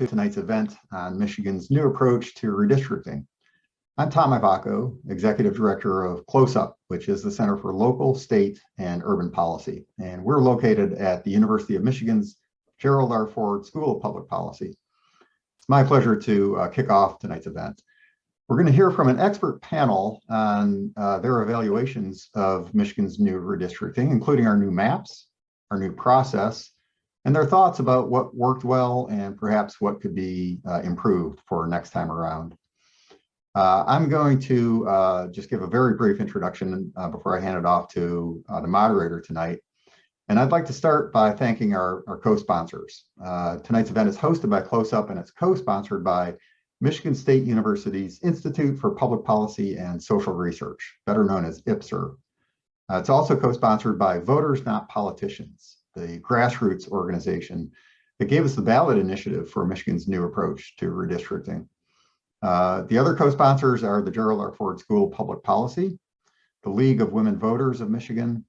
to tonight's event on Michigan's new approach to redistricting. I'm Tom Ivacko, Executive Director of CLOSUP, which is the Center for Local, State, and Urban Policy. And we're located at the University of Michigan's Gerald R. Ford School of Public Policy. It's my pleasure to uh, kick off tonight's event. We're going to hear from an expert panel on uh, their evaluations of Michigan's new redistricting, including our new maps, our new process, and their thoughts about what worked well and perhaps what could be uh, improved for next time around. Uh, I'm going to uh, just give a very brief introduction uh, before I hand it off to uh, the moderator tonight. And I'd like to start by thanking our, our co-sponsors. Uh, tonight's event is hosted by CLOSUP and it's co-sponsored by Michigan State University's Institute for Public Policy and Social Research, better known as IPSR. It's also co-sponsored by Voters Not Politicians, the grassroots organization that gave us the ballot initiative for Michigan's new approach to redistricting. Uh, the other co-sponsors are the Gerald R. Ford School of Public Policy, the League of Women Voters of Michigan,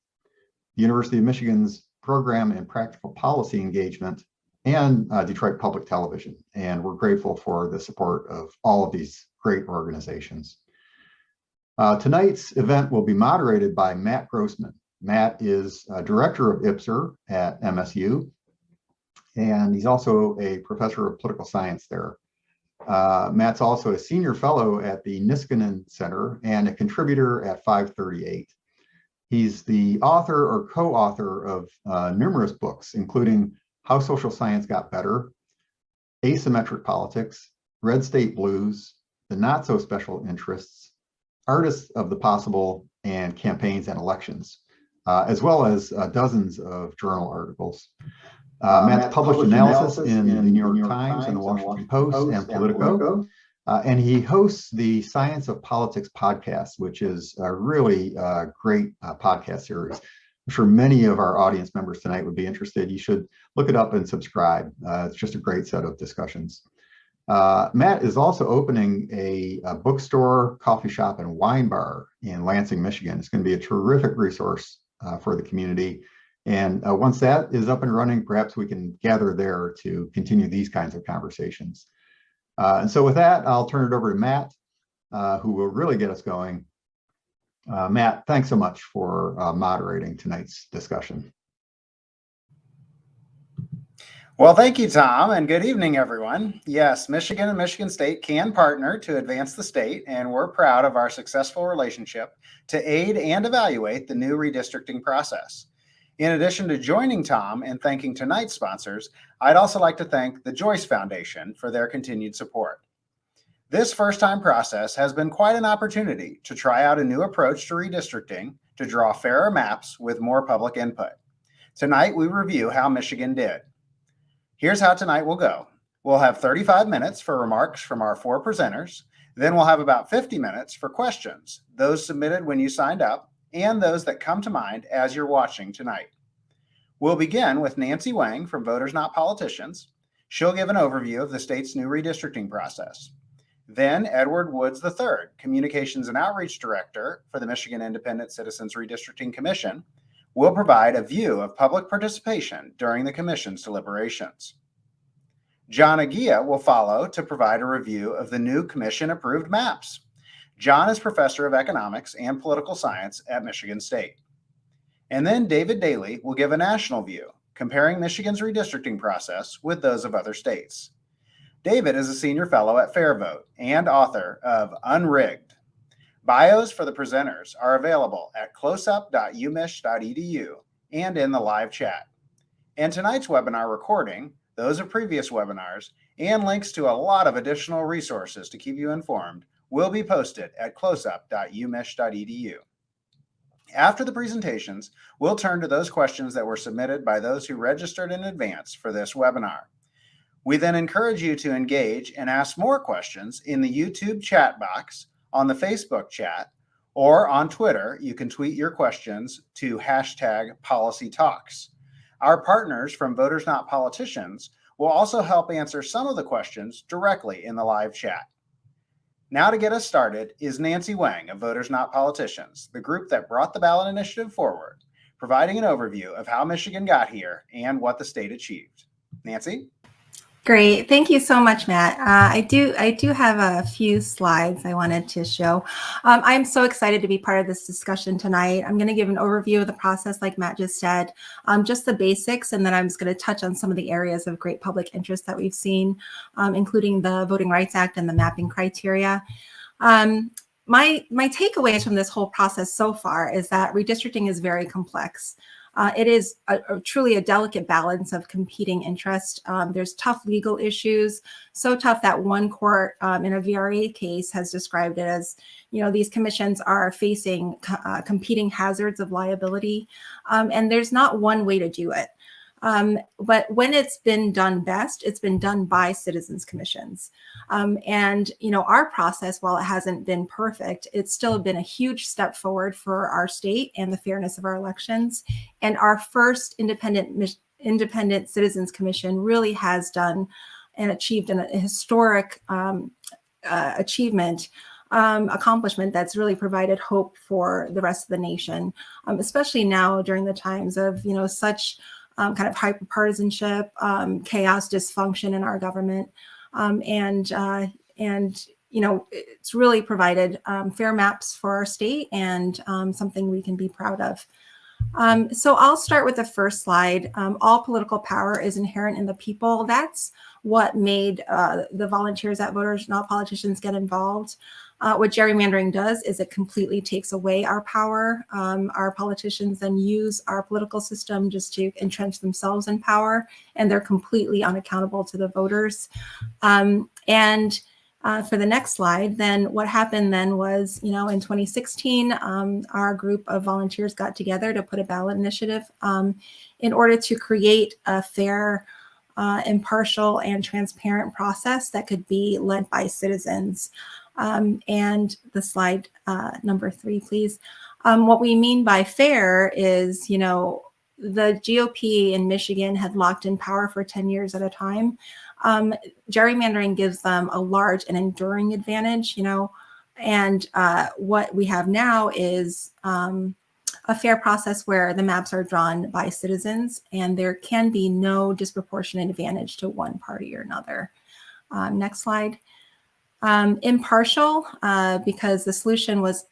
the University of Michigan's Program and Practical Policy Engagement, and uh, Detroit Public Television. And we're grateful for the support of all of these great organizations. Uh, tonight's event will be moderated by Matt Grossmann. Matt is a director of IPSR at MSU, and he's also a professor of political science there. Uh, Matt's also a senior fellow at the Niskanen Center and a contributor at 538. He's the author or co-author of uh, numerous books, including How Social Science Got Better, Asymmetric Politics, Red State Blues, The Not So Special Interests, Artists of the Possible, and Campaigns and Elections, uh, as well as uh, dozens of journal articles. Uh, Matt's published, analysis, analysis in, in, the New York, New York Times, Times, and the Washington, Washington Post, Post, and Politico. And Politico. Uh, and he hosts the Science of Politics podcast, which is a really uh, great uh, podcast series. I'm sure many of our audience members tonight would be interested. You should look it up and subscribe. Uh, it's just a great set of discussions. Uh, Matt is also opening a, a, bookstore, coffee shop, and wine bar in Lansing, Michigan. It's going to be a terrific resource uh, for the community. And once that is up and running, perhaps we can gather there to continue these kinds of conversations. Uh, and so with that, I'll turn it over to Matt, uh, who will really get us going. Uh, Matt, thanks so much for uh, moderating tonight's discussion. Well, thank you, Tom, and good evening, everyone. Yes, Michigan and Michigan State can partner to advance the state, and we're proud of our successful relationship to aid and evaluate the new redistricting process. In addition to joining Tom and thanking tonight's sponsors, I'd also like to thank the Joyce Foundation for their continued support. This first-time process has been quite an opportunity to try out a new approach to redistricting to draw fairer maps with more public input. Tonight, we review how Michigan did. Here's how tonight will go. We'll have 35 minutes for remarks from our four presenters. Then we'll have about 50 minutes for questions, those submitted when you signed up, and those that come to mind as you're watching tonight. We'll begin with Nancy Wang from Voters Not Politicians. She'll give an overview of the state's new redistricting process. Then Edward Woods III, Communications and Outreach Director for the Michigan Independent Citizens Redistricting Commission, will provide a view of public participation during the Commission's deliberations. John Eguia will follow to provide a review of the new Commission-approved maps. John is professor of economics and political science at Michigan State. And then David Daley will give a national view, comparing Michigan's redistricting process with those of other states. David is a senior fellow at FairVote and author of Unrigged. Bios for the presenters are available at closup.umich.edu and in the live chat. And tonight's webinar recording, those of previous webinars, and links to a lot of additional resources to keep you informed will be posted at closup.umich.edu. After the presentations, we'll turn to those questions that were submitted by those who registered in advance for this webinar. We then encourage you to engage and ask more questions in the YouTube chat box, on the Facebook chat, or on Twitter. You can tweet your questions to hashtag policy talks. Our partners from Voters Not Politicians will also help answer some of the questions directly in the live chat. Now to get us started is Nancy Wang of Voters Not Politicians, the group that brought the ballot initiative forward, providing an overview of how Michigan got here and what the state achieved. Nancy? Great. Thank you so much, Matt. Uh, I do I do have a few slides I wanted to show. Um, I'm so excited to be part of this discussion tonight. I'm going to give an overview of the process like Matt just said, um, just the basics, and then I'm just going to touch on some of the areas of great public interest that we've seen, um, including the Voting Rights Act and the mapping criteria. Um, my, my takeaways from this whole process so far is that redistricting is very complex. Uh, it is a, a, truly a delicate balance of competing interest. Um, there's tough legal issues, so tough that one court um, in a VRA case has described it as, you know, these commissions are facing uh, competing hazards of liability, um, and there's not one way to do it. Um, but when it's been done best, it's been done by citizens commissions. Um, and, you know, our process, while it hasn't been perfect, it's still been a huge step forward for our state and the fairness of our elections. And our first independent independent citizens commission really has done and achieved an, a historic um, uh, achievement um, accomplishment that's really provided hope for the rest of the nation, um, especially now during the times of, you know, such um, kind of hyperpartisanship, um, chaos, dysfunction in our government. Um, and, uh, and, you know, it's really provided um, fair maps for our state and um, something we can be proud of. Um, so I'll start with the first slide. all political power is inherent in the people. That's what made uh, the volunteers at Voters Not Politicians get involved. Uh, what gerrymandering does is it completely takes away our power. Um, our politicians then use our political system just to entrench themselves in power, and they're completely unaccountable to the voters. Um, and uh, for the next slide, then what happened then was, you know, in 2016, um, our group of volunteers got together to put a ballot initiative um, in order to create a fair, uh, impartial, and transparent process that could be led by citizens. Um, and the slide uh, number three, please. Um, what we mean by fair is, you know, the GOP in Michigan had locked in power for 10 years at a time. Um, gerrymandering gives them a large and enduring advantage, you know, and uh, what we have now is um, a fair process where the maps are drawn by citizens and there can be no disproportionate advantage to one party or another. Um, next slide. Um, impartial, uh, because the solution was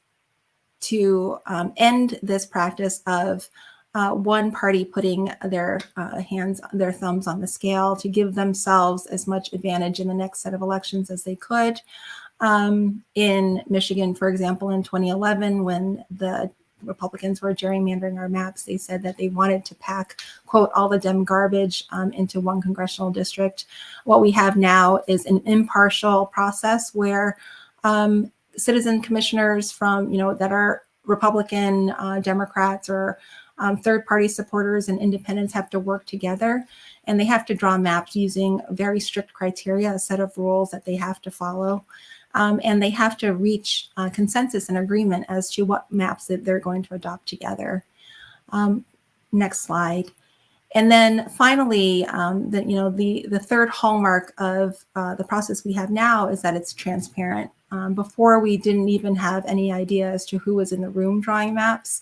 to um, end this practice of uh, one party putting their uh, hands, their thumbs on the scale to give themselves as much advantage in the next set of elections as they could. Um, in Michigan, for example, in 2011, when the Republicans were gerrymandering our maps. They said that they wanted to pack, quote, all the Dem garbage um, into one congressional district. What we have now is an impartial process where um, citizen commissioners from, you know, that are Republican, uh, Democrats, or um, third party supporters and independents have to work together and they have to draw maps using very strict criteria, a set of rules that they have to follow um, and they have to reach uh, consensus and agreement as to what maps that they're going to adopt together. Um, next slide. And then finally, um, the, you know, the, the third hallmark of uh, the process we have now is that it's transparent. Um, before we didn't even have any idea as to who was in the room drawing maps.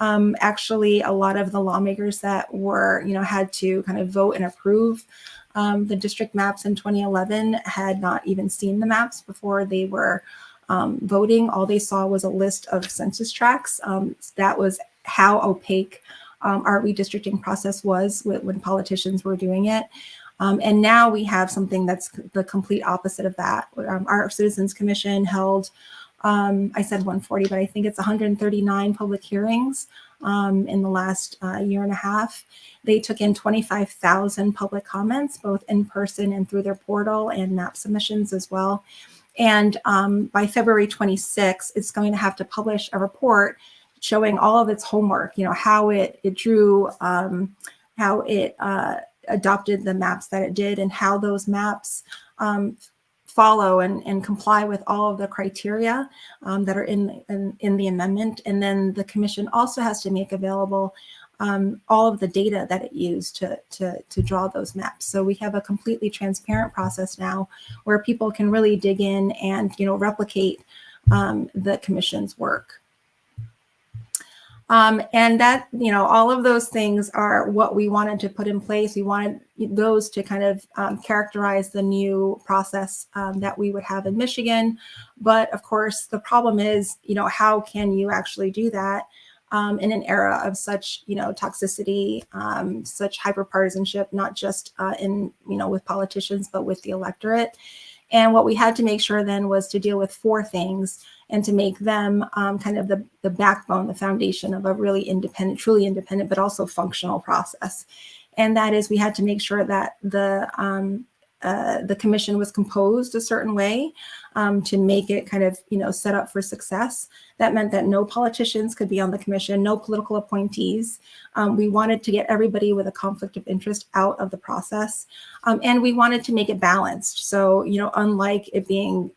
Um, actually, a lot of the lawmakers that were, you know, had to kind of vote and approve um, the district maps in 2011 had not even seen the maps before they were um, voting. All they saw was a list of census tracts. Um, that was how opaque um, our redistricting process was when politicians were doing it. Um, and now we have something that's the complete opposite of that. Um, our Citizens Commission held I said 140, but I think it's 139 public hearings um, in the last uh, year and a half. They took in 25,000 public comments, both in person and through their portal and map submissions as well. And um, by February 26, it's going to have to publish a report showing all of its homework, you know, how it, it drew, um, how it uh, adopted the maps that it did and how those maps um, follow and, and comply with all of the criteria um, that are in, in, in, the amendment. And then the commission also has to make available um, all of the data that it used to, to, to draw those maps. So we have a completely transparent process now where people can really dig in and, you know, replicate um, the commission's work. Um, and that, you know, all of those things are what we wanted to put in place. We wanted those to kind of um, characterize the new process um, that we would have in Michigan. But of course, the problem is, you know, how can you actually do that um, in an era of such, you know, toxicity, um, such hyperpartisanship, not just uh, in, you know, with politicians, but with the electorate. And what we had to make sure then was to deal with four things and to make them um, kind of the, the backbone, the foundation of a really independent, truly independent, but also functional process. And that is we had to make sure that the um, uh, the commission was composed a certain way um, to make it kind of, you know, set up for success. That meant that no politicians could be on the commission, no political appointees. Um, we wanted to get everybody with a conflict of interest out of the process. Um, and we wanted to make it balanced. So, you know, unlike it being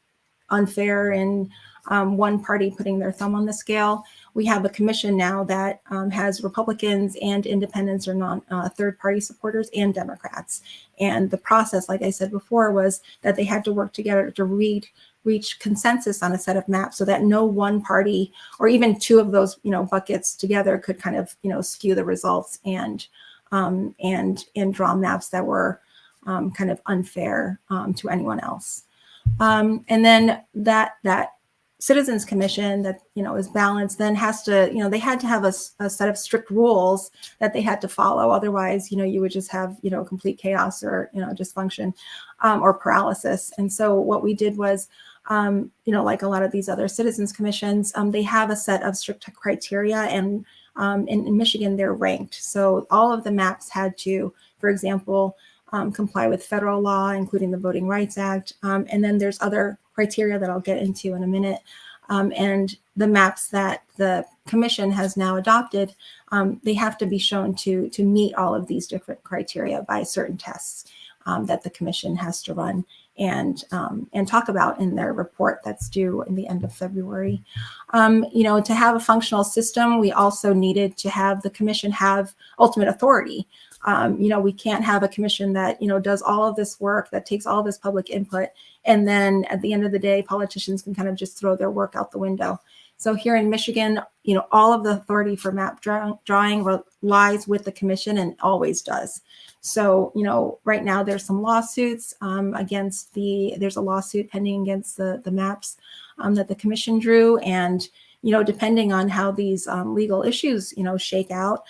unfair and um, one party putting their thumb on the scale, we have a commission now that um, has Republicans and independents or non uh, third party supporters and Democrats. And the process, like I said before, was that they had to work together to read reach consensus on a set of maps so that no one party or even two of those you know buckets together could kind of you know skew the results and um, and and draw maps that were um, kind of unfair um, to anyone else. Um, and then that that citizens commission that you know is balanced then has to you know they had to have a, a, set of strict rules that they had to follow otherwise you know you would just have you know complete chaos or you know dysfunction um, or paralysis and so what we did was um, you know like a lot of these other citizens commissions um, they have a set of strict criteria and um, in, in michigan they're ranked so all of the maps had to for example um, comply with federal law, including the Voting Rights Act. Um, and then there's other criteria that I'll get into in a minute. Um, and the maps that the commission has now adopted, um, they have to be shown to, to meet all of these different criteria by certain tests um, that the commission has to run and um, and talk about in their report that's due in the end of February. Um, you know, to have a functional system, we also needed to have the commission have ultimate authority. Um, you know, we can't have a commission that, you know, does all of this work, that takes all this public input, and then at the end of the day, politicians can kind of just throw their work out the window. So here in Michigan, you know, all of the authority for map draw drawing lies with the commission and always does. So, you know, right now there's some lawsuits um, against the, there's a lawsuit pending against the, the maps um, that the commission drew. And, you know, depending on how these um, legal issues, you know, shake out,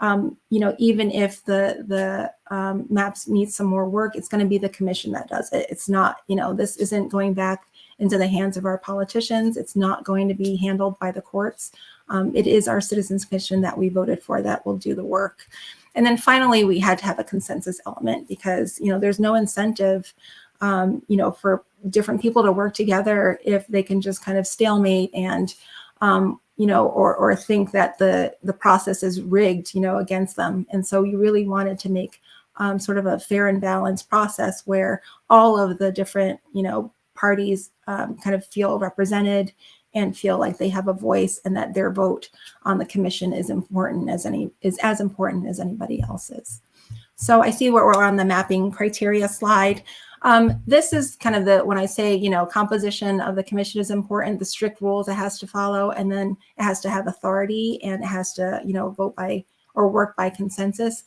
um, you know, even if the the um, maps need some more work, it's going to be the commission that does it. It's not, you know, this isn't going back into the hands of our politicians. It's not going to be handled by the courts. Um, it is our citizens commission that we voted for that will do the work. And then finally, we had to have a consensus element because, you know, there's no incentive, um, you know, for different people to work together if they can just kind of stalemate and, um, you know, or, or think that the, the process is rigged, you know, against them. And so you really wanted to make um, sort of a fair and balanced process where all of the different, you know, parties um, kind of feel represented and feel like they have a voice and that their vote on the commission is important as any is as important as anybody else's. So I see where we're on the mapping criteria slide. Um, this is kind of the, when I say, you know, composition of the commission is important, the strict rules it has to follow, and then it has to have authority and it has to, you know, vote by or work by consensus.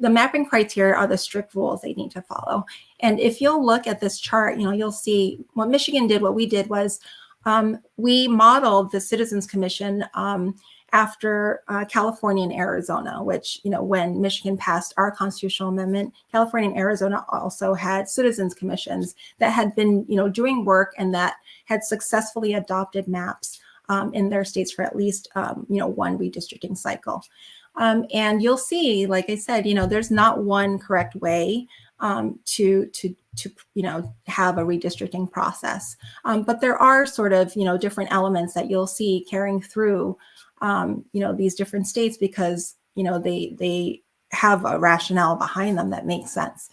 The mapping criteria are the strict rules they need to follow. And if you'll look at this chart, you know, you'll see what Michigan did, what we did was um, we modeled the Citizens Commission um, after uh, California and Arizona, which, you know, when Michigan passed our constitutional amendment, California and Arizona also had citizens commissions that had been, you know, doing work and that had successfully adopted maps um, in their states for at least, um, you know, one redistricting cycle. Um, and you'll see, like I said, you know, there's not one correct way um, to to to you know have a redistricting process, um, but there are sort of you know different elements that you'll see carrying through um, you know, these different states because, you know, they, they have a rationale behind them that makes sense.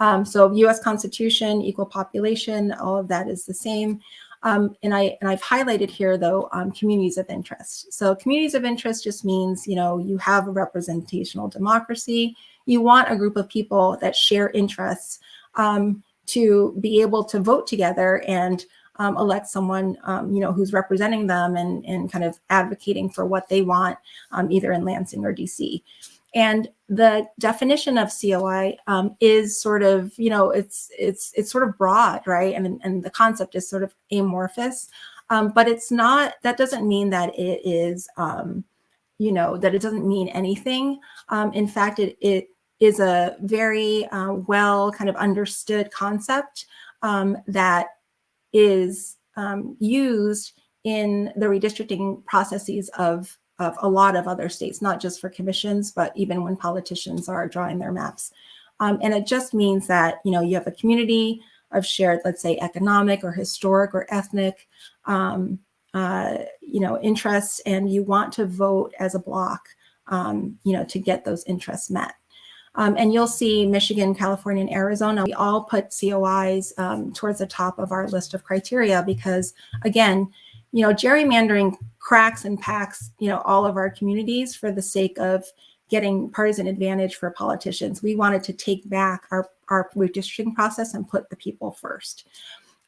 Um, so US Constitution, equal population, all of that is the same. Um, and I and I've highlighted here though um, communities of interest. So communities of interest just means you know you have a representational democracy. You want a group of people that share interests um, to be able to vote together and um, elect someone, um, you know, who's representing them and, and kind of advocating for what they want, um, either in Lansing or DC. And the definition of COI um, is sort of, you know, it's it's it's sort of broad, right? And and the concept is sort of amorphous, um, but it's not. That doesn't mean that it is, um, you know, that it doesn't mean anything. In fact, it it is a very uh, well kind of understood concept um, that is um, used in the redistricting processes of of a lot of other states, not just for commissions, but even when politicians are drawing their maps. Um, and it just means that, you know, you have a community of shared, let's say, economic or historic or ethnic, um, uh, you know, interests, and you want to vote as a block, um, you know, to get those interests met. Um, and you'll see Michigan, California, and Arizona, we all put COIs um, towards the top of our list of criteria because, again, you know, gerrymandering cracks and packs, you know, all of our communities for the sake of getting partisan advantage for politicians. We wanted to take back our, our redistricting process and put the people first.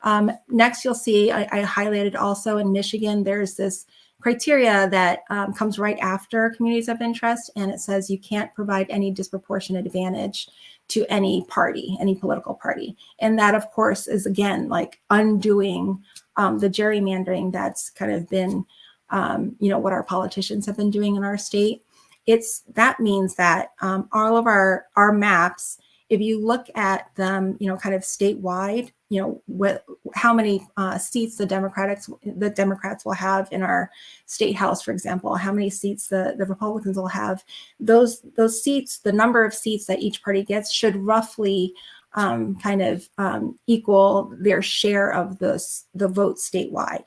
Um, next, you'll see I, I, highlighted also in Michigan, there's this criteria that um, comes right after communities of interest, and it says you can't provide any disproportionate advantage to any party, any political party. And that, of course, is again like undoing um, the gerrymandering that's kind of been, um, you know, what our politicians have been doing in our state. It's that means that um, all of our our maps, if you look at them, you know, kind of statewide, you know, what how many uh, seats the Democrats the Democrats will have in our state house, for example, how many seats the the Republicans will have. Those those seats, the number of seats that each party gets, should roughly um, kind of um, equal their share of the, the votes statewide.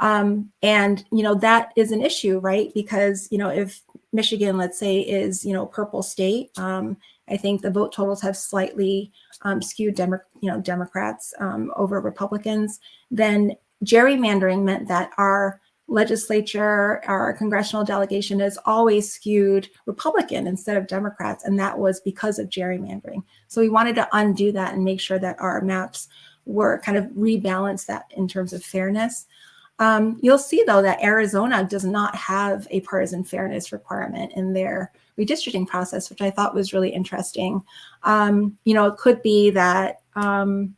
Um, and, you know, that is an issue, right? Because, you know, if Michigan, let's say, is, you know, purple state, um, I think the vote totals have slightly um, skewed, Demo you know, Democrats um, over Republicans, then gerrymandering meant that our legislature, our congressional delegation is always skewed Republican instead of Democrats, and that was because of gerrymandering. So we wanted to undo that and make sure that our maps were kind of rebalance that in terms of fairness. Um, you'll see though that Arizona does not have a partisan fairness requirement in their redistricting process, which I thought was really interesting. Um, you know, it could be that um,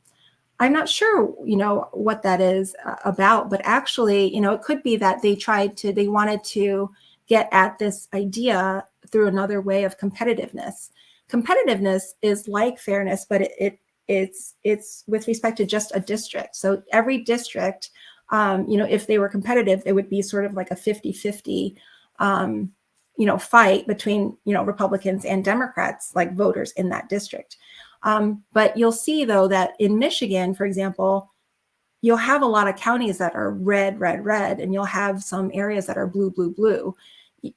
I'm not sure, you know, what that is uh, about, but actually, you know, it could be that they tried to, they wanted to get at this idea through another way of competitiveness. Competitiveness is like fairness, but it, it it's it's with respect to just a district. So every district, um, you know, if they were competitive, it would be sort of like a 50-50, um, you know, fight between, you know, Republicans and Democrats, like voters in that district. Um, but you'll see though that in Michigan, for example, you'll have a lot of counties that are red, red, red, and you'll have some areas that are blue, blue, blue.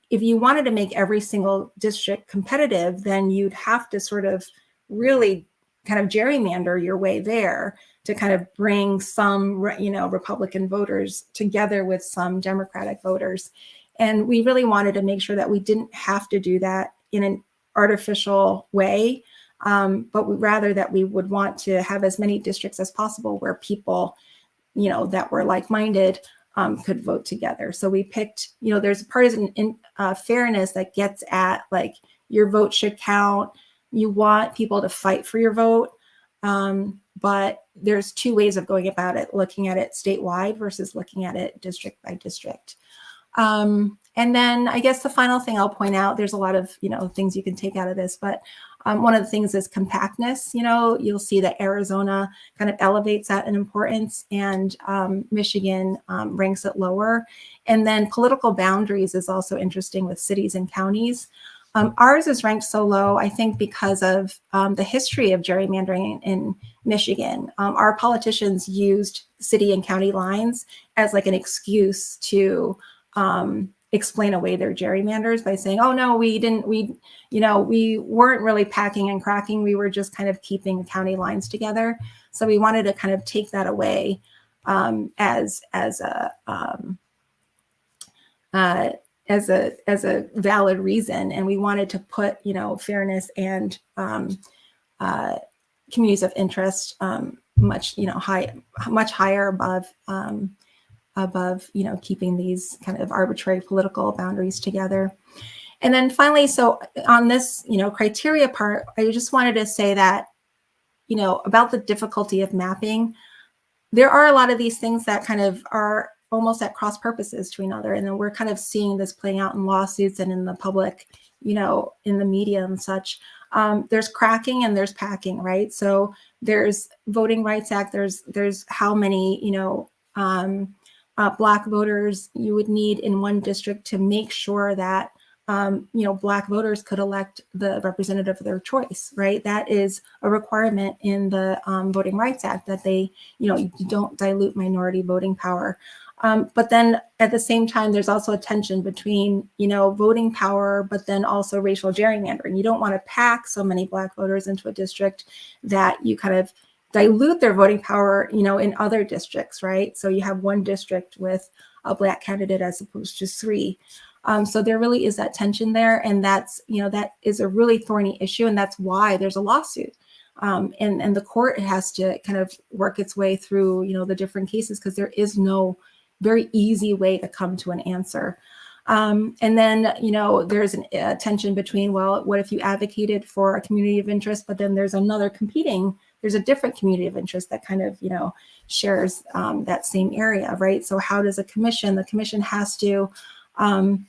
If you wanted to make every single district competitive, then you'd have to sort of really kind of gerrymander your way there to kind of bring some, you know, Republican voters together with some Democratic voters. And we really wanted to make sure that we didn't have to do that in an artificial way um, but rather that we would want to have as many districts as possible where people, you know, that were like-minded um, could vote together. So we picked, you know, there's partisan in, uh, fairness that gets at like your vote should count. You want people to fight for your vote. Um, but there's two ways of going about it, looking at it statewide versus looking at it district by district. Um, and then I guess the final thing I'll point out, there's a lot of, you know, things you can take out of this, but um, one of the things is compactness. You know, you'll see that Arizona kind of elevates that in importance and um, Michigan um, ranks it lower. And then political boundaries is also interesting with cities and counties. Um, ours is ranked so low, I think, because of um, the history of gerrymandering in Michigan. Um, our politicians used city and county lines as like an excuse to um, explain away their gerrymanders by saying, oh no, we didn't, we, you know, we weren't really packing and cracking. We were just kind of keeping county lines together. So we wanted to kind of take that away um, as, as a, um, uh, as a, as a valid reason. And we wanted to put, you know, fairness and um, uh, communities of interest um, much you know high much higher above um, above you know keeping these kind of arbitrary political boundaries together. And then finally so on this you know criteria part i just wanted to say that you know about the difficulty of mapping there are a lot of these things that kind of are almost at cross purposes to another. And then we're kind of seeing this playing out in lawsuits and in the public you know in the media and such. Um, there's cracking and there's packing right? So there's voting rights act there's there's how many you know um, uh, black voters you would need in one district to make sure that um, you know black voters could elect the representative of their choice right? That is a requirement in the um, voting rights act that they you know you don't dilute minority voting power. Um, but then at the same time there's also a tension between you know voting power but then also racial gerrymandering. You don't want to pack so many black voters into a district that you kind of dilute their voting power, you know, in other districts, right? So you have one district with a black candidate as opposed to three. Um, so there really is that tension there. And that's, you know, that is a really thorny issue. And that's why there's a lawsuit. Um, and, and the court has to kind of work its way through, you know, the different cases because there is no very easy way to come to an answer. Um, and then, you know, there's an, a tension between, well, what if you advocated for a community of interest, but then there's another competing there's a different community of interest that kind of, you know, shares um, that same area, right? So how does a commission, the commission has to um,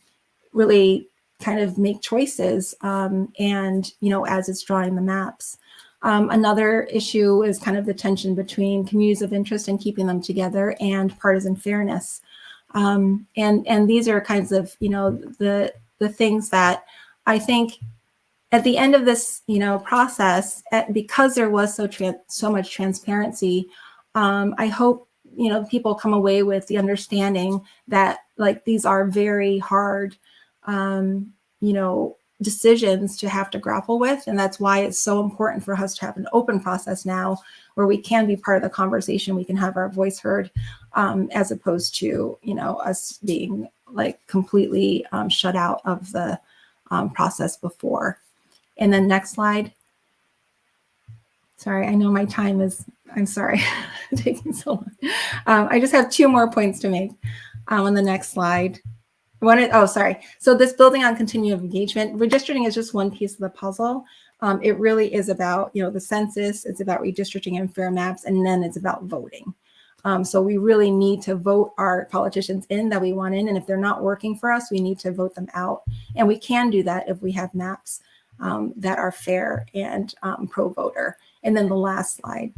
really kind of make choices um, and, you know, as it's drawing the maps. Um, another issue is kind of the tension between communities of interest and keeping them together and partisan fairness. Um, and, and these are kinds of, you know, the, the things that I think at the end of this, you know, process, at, because there was so so much transparency, um, I hope you know people come away with the understanding that like these are very hard, um, you know, decisions to have to grapple with, and that's why it's so important for us to have an open process now, where we can be part of the conversation, we can have our voice heard, um, as opposed to you know us being like completely um, shut out of the um, process before. And then next slide. Sorry, I know my time is, I'm sorry, taking so long. Um, I just have two more points to make um, on the next slide. One, oh, sorry. So this building on continuum engagement, redistricting is just one piece of the puzzle. Um, it really is about, you know, the census, it's about redistricting and fair maps, and then it's about voting. Um, so we really need to vote our politicians in that we want in. And if they're not working for us, we need to vote them out. And we can do that if we have maps um, that are fair and um, pro-voter. And then the last slide.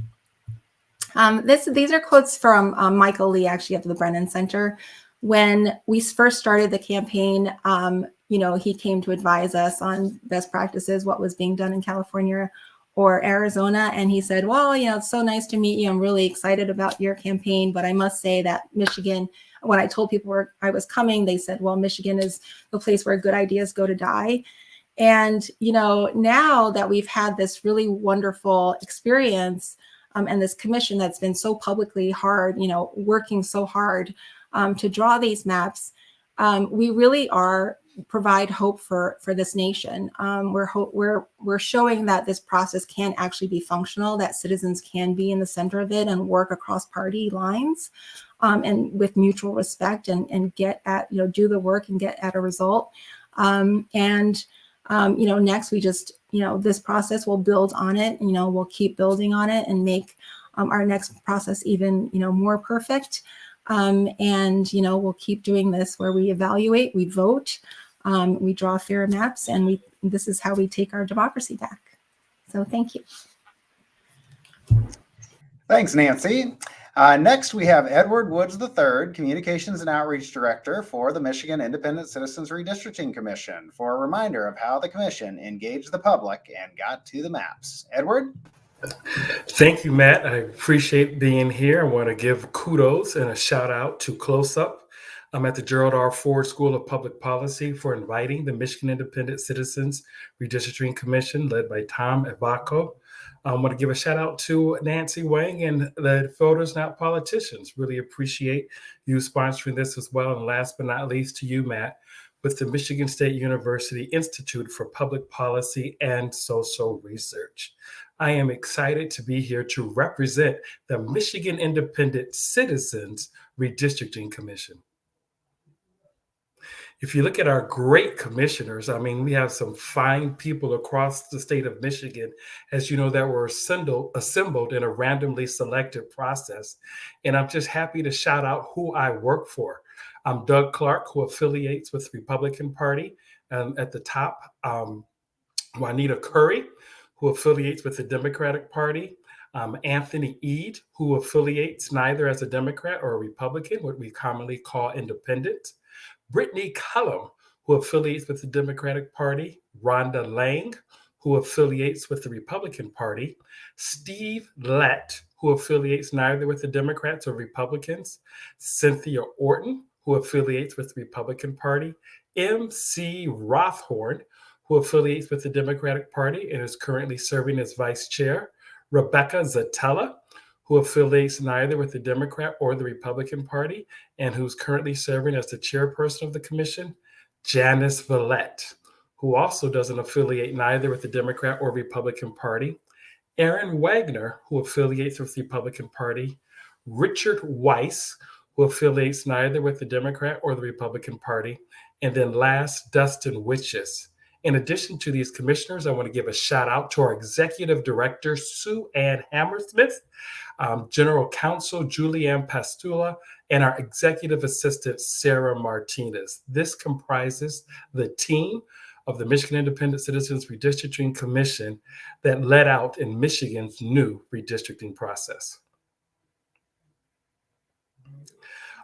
Um, this, these are quotes from um, Michael Li, actually, of the Brennan Center. When we first started the campaign, um, you know, he came to advise us on best practices, what was being done in California or Arizona. And he said, well, you know, it's so nice to meet you. I'm really excited about your campaign, but I must say that Michigan, when I told people where I was coming, they said, well, Michigan is the place where good ideas go to die. And, you know, now that we've had this really wonderful experience um, and this commission that's been so publicly hard, you know, working so hard um, to draw these maps, um, we really are provide hope for for this nation. Um, we're we're we're showing that this process can actually be functional, that citizens can be in the center of it and work across party lines, um, and with mutual respect and and get at you know do the work and get at a result. Um, and um, you know, next we just, you know, this process will build on it, you know, we'll keep building on it and make um, our next process even, you know, more perfect. Um, and, you know, we'll keep doing this where we evaluate, we vote, um, we draw fair maps, and we this is how we take our democracy back. So thank you. Thanks, Nancy. Uh, next, we have Edward Woods III, Communications and Outreach Director for the Michigan Independent Citizens Redistricting Commission, for a reminder of how the commission engaged the public and got to the maps. Edward? Thank you, Matt. I appreciate being here. I want to give kudos and a shout out to CLOSUP. I'm at the Gerald R. Ford School of Public Policy for inviting the Michigan Independent Citizens Redistricting Commission, led by Tom Ivacko, I want to give a shout out to Nancy Wang and the Voters Not Politicians. Really appreciate you sponsoring this as well. And last but not least, to you, Matt, with the Michigan State University Institute for Public Policy and Social Research. I am excited to be here to represent the Michigan Independent Citizens Redistricting Commission. If you look at our great commissioners, I mean, we have some fine people across the state of Michigan, as you know, that were assembled, assembled in a randomly selected process. And I'm just happy to shout out who I work for. I'm Doug Clark, who affiliates with the Republican Party. And at the top, um, Juanita Curry, who affiliates with the Democratic Party. Um, Anthony Eid, who affiliates neither as a Democrat or a Republican, what we commonly call independent. Brittni Kellom, who affiliates with the Democratic Party, Rhonda Lange, who affiliates with the Republican Party, Steve Lett, who affiliates neither with the Democrats or Republicans, Cynthia Orton, who affiliates with the Republican Party, M.C. Rothhorn, who affiliates with the Democratic Party and is currently serving as vice chair, Rebecca Szetela, who affiliates neither with the Democrat or the Republican Party and who's currently serving as the chairperson of the commission, Janice Vallette, who also doesn't affiliate neither with the Democrat or Republican Party, Erin Wagner, who affiliates with the Republican Party, Richard Weiss, who affiliates neither with the Democrat or the Republican Party, and then last, Dustin Witjes. In addition to these commissioners, I want to give a shout out to our executive director, Suann Hammersmith, um, General Counsel Julianne Pastula, and our executive assistant, Sarah Martinez. This comprises the team of the Michigan Independent Citizens Redistricting Commission that led out in Michigan's new redistricting process.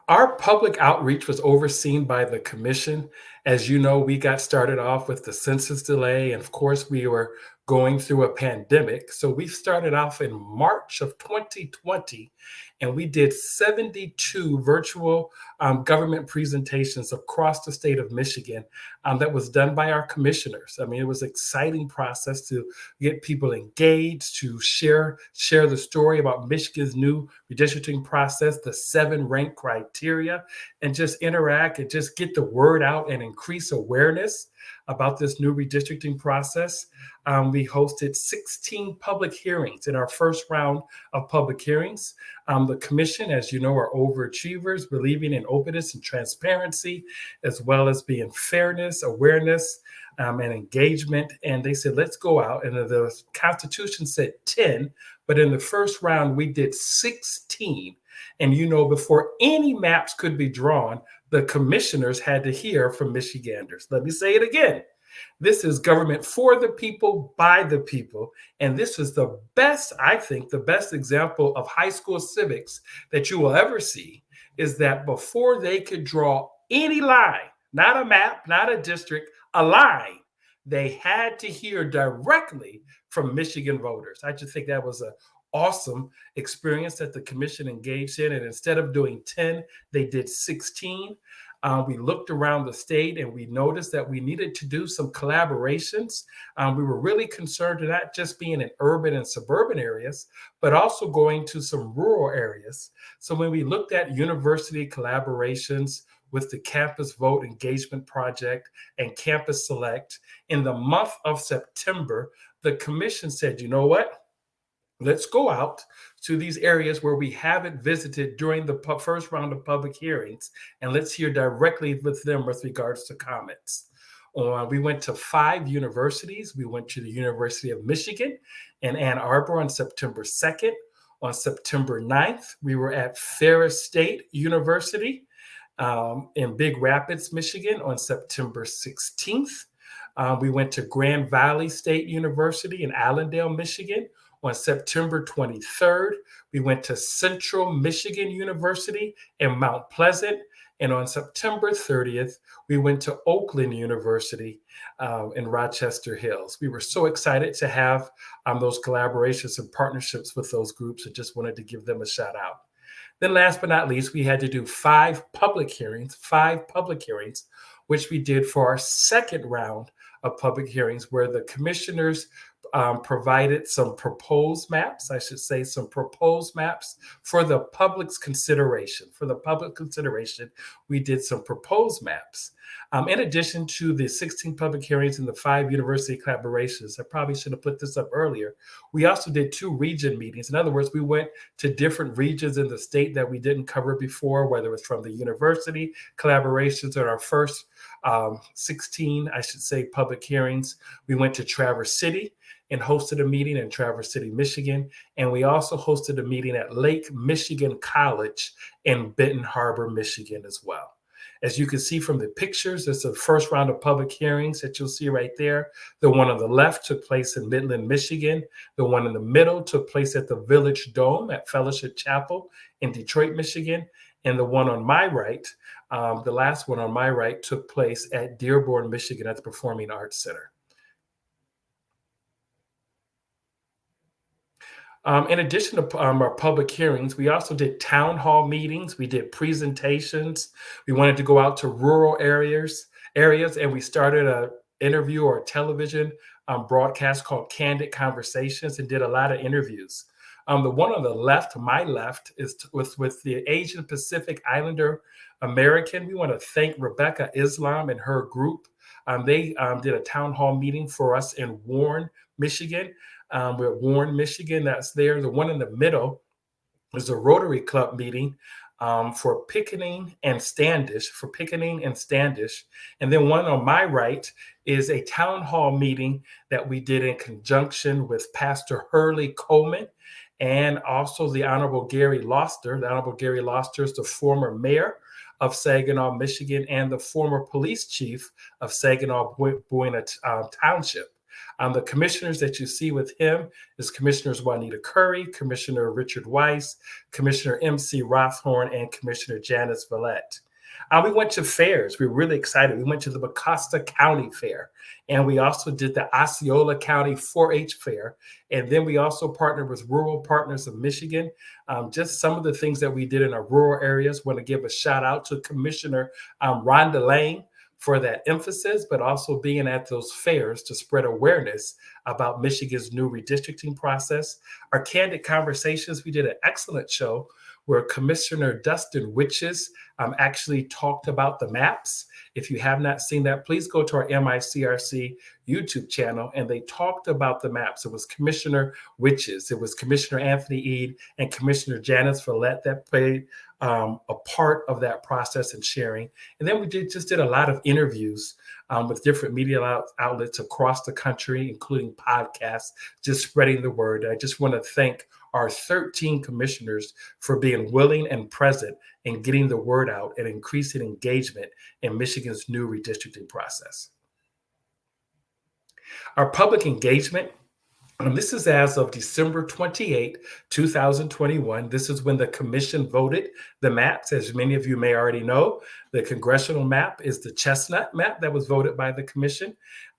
Our public outreach was overseen by the commission. As you know, we got started off with the census delay, and of course, we were going through a pandemic. So we started off in March of 2020 and we did 72 virtual um, government presentations across the state of Michigan um, that was done by our commissioners. I mean, it was an exciting process to get people engaged, to share share the story about Michigan's new redistricting process, the seven rank criteria, and just interact and just get the word out and increase awareness about this new redistricting process. Um, we hosted 16 public hearings in our first round of public hearings. Um, the commission, as you know, are overachievers, believing in openness and transparency, as well as being fairness, awareness, um, and engagement. And they said, let's go out. And the Constitution said 10, but in the first round, we did 16. And you know, before any maps could be drawn, the commissioners had to hear from Michiganders. Let me say it again. This is government for the people, by the people. And this is the best, I think, the best example of high school civics that you will ever see is that before they could draw any line, not a map, not a district, a line, they had to hear directly from Michigan voters. I just think that was an awesome experience that the commission engaged in. And instead of doing 10, they did 16. Uh, we looked around the state and we noticed that we needed to do some collaborations. Um, we were really concerned to not just being in urban and suburban areas, but also going to some rural areas. So when we looked at university collaborations, with the Campus Vote Engagement Project and Campus Select. In the month of September, the commission said, you know what? Let's go out to these areas where we haven't visited during the first round of public hearings, and let's hear directly with them with regards to comments. Uh, we went to five universities. We went to the University of Michigan in Ann Arbor on September 2nd. On September 9th, we were at Ferris State University um, in Big Rapids, Michigan on September 16th. Uh, we went to Grand Valley State University in Allendale, Michigan on September 23rd, we went to Central Michigan University in Mount Pleasant. And on September 30th, we went to Oakland University uh, in Rochester Hills. We were so excited to have um, those collaborations and partnerships with those groups. and just wanted to give them a shout out. Then, last but not least, we had to do five public hearings, five public hearings, which we did for our second round of public hearings, where the commissioners um, provided some proposed maps, I should say, some proposed maps for the public's consideration. For the public consideration, we did some proposed maps. Um, in addition to the 16 public hearings and the five university collaborations, I probably should have put this up earlier. We also did two region meetings. In other words, we went to different regions in the state that we didn't cover before, whether it was from the university collaborations or our first um, 16, I should say, public hearings. We went to Traverse City and hosted a meeting in Traverse City, Michigan. And we also hosted a meeting at Lake Michigan College in Benton Harbor, Michigan as well. As you can see from the pictures, it's the first round of public hearings that you'll see right there. The one on the left took place in Midland, Michigan. The one in the middle took place at the Village Dome at Fellowship Chapel in Detroit, Michigan. And the one on my right, um, the last one on my right, took place at Dearborn, Michigan at the Performing Arts Center. Um, in addition to um, our public hearings, we also did town hall meetings. We did presentations. We wanted to go out to rural areas, areas, and we started a interview or a television um, broadcast called Candid Conversations and did a lot of interviews. Um, the one on the left, my left, is with with the Asian Pacific Islander American. We want to thank Rebecca Islam and her group. Um, they um, did a town hall meeting for us in Warren, Michigan um, we're at Warren, Michigan. That's there. The one in the middle is a Rotary Club meeting um, for Pinconning and Standish, for Pinconning and Standish. And then one on my right is a town hall meeting that we did in conjunction with Pastor Hurley Coleman and also the Honorable Gary Loster. The Honorable Gary Loster is the former mayor of Saginaw, Michigan, and the former police chief of Saginaw Buena uh, Township. Um, the commissioners that you see with him is Commissioners Juanita Curry, Commissioner Richard Weiss, Commissioner MC Rothhorn, and Commissioner Janice Vallette. Uh, we went to fairs. We were really excited. We went to the Mecosta County Fair, and we also did the Osceola County 4-H Fair. And then we also partnered with Rural Partners of Michigan. Um, just some of the things that we did in our rural areas. Want to give a shout out to Commissioner um, Rhonda Lange, for that emphasis, but also being at those fairs to spread awareness about Michigan's new redistricting process. Our candid conversations, we did an excellent show where Commissioner Dustin Witjes um, actually talked about the maps. If you have not seen that, please go to our MICRC YouTube channel and they talked about the maps. It was Commissioner Witjes, it was Commissioner Anthony Eid, and Commissioner Janice Vallette that played um, a part of that process and sharing. And then we did just did a lot of interviews um, with different media out, outlets across the country, including podcasts, just spreading the word. I just want to thank our 13 commissioners for being willing and present in getting the word out and increasing engagement in Michigan's new redistricting process. Our public engagement and this is as of December 28, 2021. This is when the commission voted the maps. As many of you may already know, the congressional map is the chestnut map that was voted by the commission.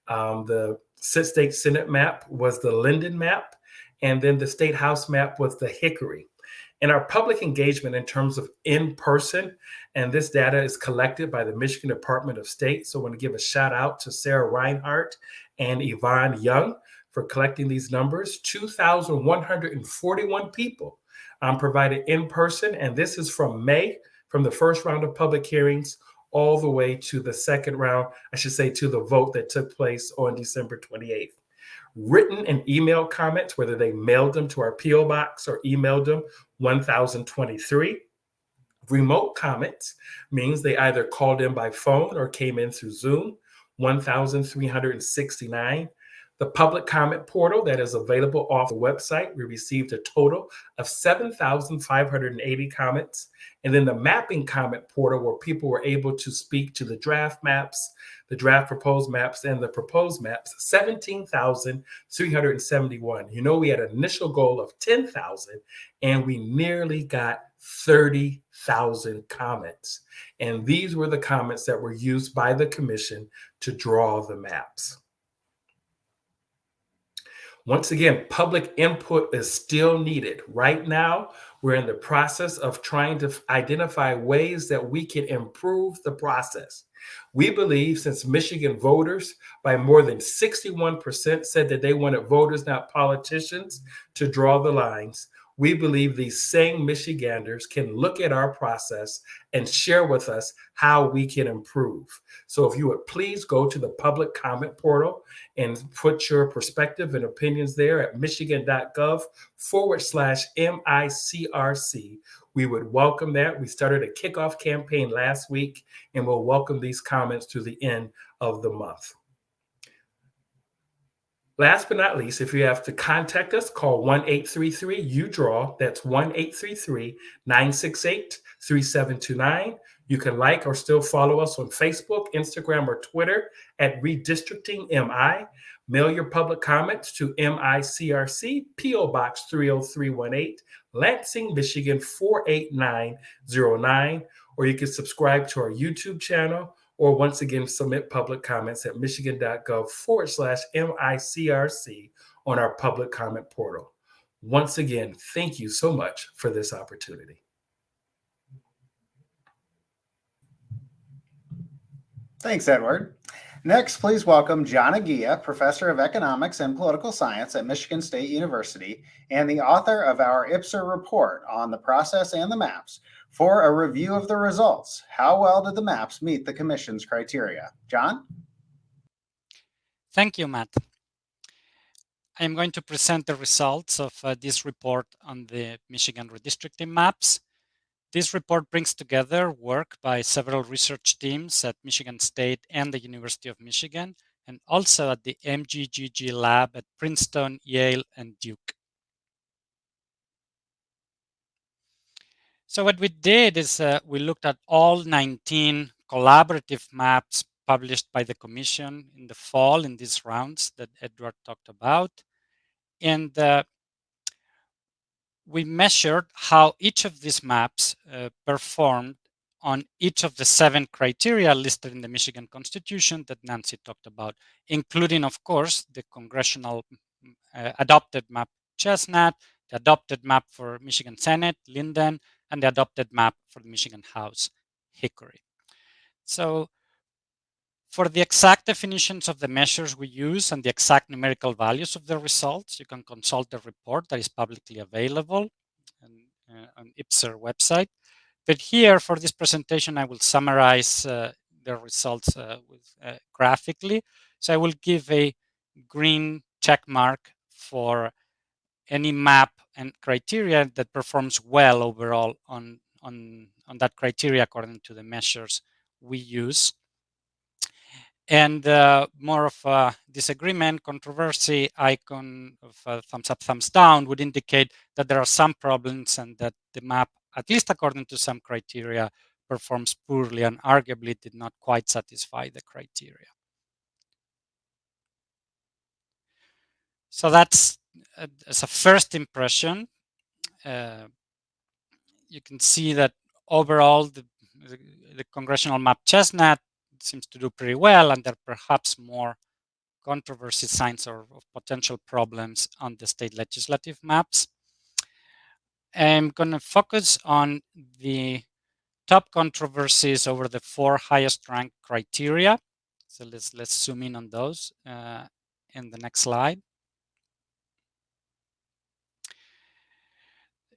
Um, the state Senate map was the Linden map. And then the state house map was the Hickory. And our public engagement in terms of in person, and this data is collected by the Michigan Department of State. So I want to give a shout out to Sarah Reinhart and Yvonne Young for collecting these numbers. 2,141 people um, provided in person, and this is from May, from the first round of public hearings all the way to the second round, I should say, to the vote that took place on December 28th. Written and email comments, whether they mailed them to our P.O. box or emailed them, 1,023. Remote comments means they either called in by phone or came in through Zoom, 1,369. The public comment portal that is available off the website, we received a total of 7,580 comments. And then the mapping comment portal, where people were able to speak to the draft maps, the draft proposed maps, and the proposed maps, 17,371. You know, we had an initial goal of 10,000, and we nearly got 30,000 comments. And these were the comments that were used by the commission to draw the maps. Once again, public input is still needed. Right now, We're in the process of trying to identify ways that we can improve the process. We believe since Michigan voters by more than 61% said that they wanted voters, not politicians, to draw the lines, we believe these same Michiganders can look at our process and share with us how we can improve. So if you would please go to the public comment portal and put your perspective and opinions there at michigan.gov forward slash MICRC. We would welcome that. We started a kickoff campaign last week and we'll welcome these comments to the end of the month. Last but not least, if you have to contact us, call 1 833 UDRAW. That's 1 833 968 3729. You can like or still follow us on Facebook, Instagram, or Twitter at Redistricting MI. Mail your public comments to MICRC, P.O. Box 30318, Lansing, Michigan 48909. Or you can subscribe to our YouTube channel or once again submit public comments at michigan.gov forward slash MICRC on our public comment portal. Once again, thank you so much for this opportunity. Thanks, Edward. Next, please welcome John Eguia, Professor of Economics and Political Science at Michigan State University and the author of our IPSR report on the process and the maps for a review of the results. How well did the maps meet the Commission's criteria? John? Thank you, Matt. I am going to present the results of uh, this report on the Michigan redistricting maps. This report brings together work by several research teams at Michigan State and the University of Michigan, and also at the MGGG lab at Princeton, Yale, and Duke. So what we did is uh, we looked at all 19 collaborative maps published by the Commission in the fall in these rounds that Edward talked about. And uh, we measured how each of these maps uh, performed on each of the seven criteria listed in the Michigan Constitution that Nancy talked about, including, of course, the congressional uh, adopted map Chestnut, the adopted map for Michigan Senate, Linden, and the adopted map for the Michigan House, Hickory. So for the exact definitions of the measures we use and the exact numerical values of the results, you can consult the report that is publicly available on, uh, on IPSR website. But here for this presentation, I will summarize uh, the results uh, with, uh, graphically. So I will give a green check mark for any map and criteria that performs well overall on, on, on that criteria according to the measures we use. And uh, more of a disagreement, controversy icon of uh, thumbs up, thumbs down would indicate that there are some problems and that the map, at least according to some criteria, performs poorly and arguably did not quite satisfy the criteria. So that's as a first impression, uh, you can see that overall the, the, the, congressional map chestnut seems to do pretty well and there are perhaps more controversy signs or, potential problems on the state legislative maps. I'm going to focus on the top controversies over the four highest ranked criteria. So let's let's zoom in on those uh, in the next slide.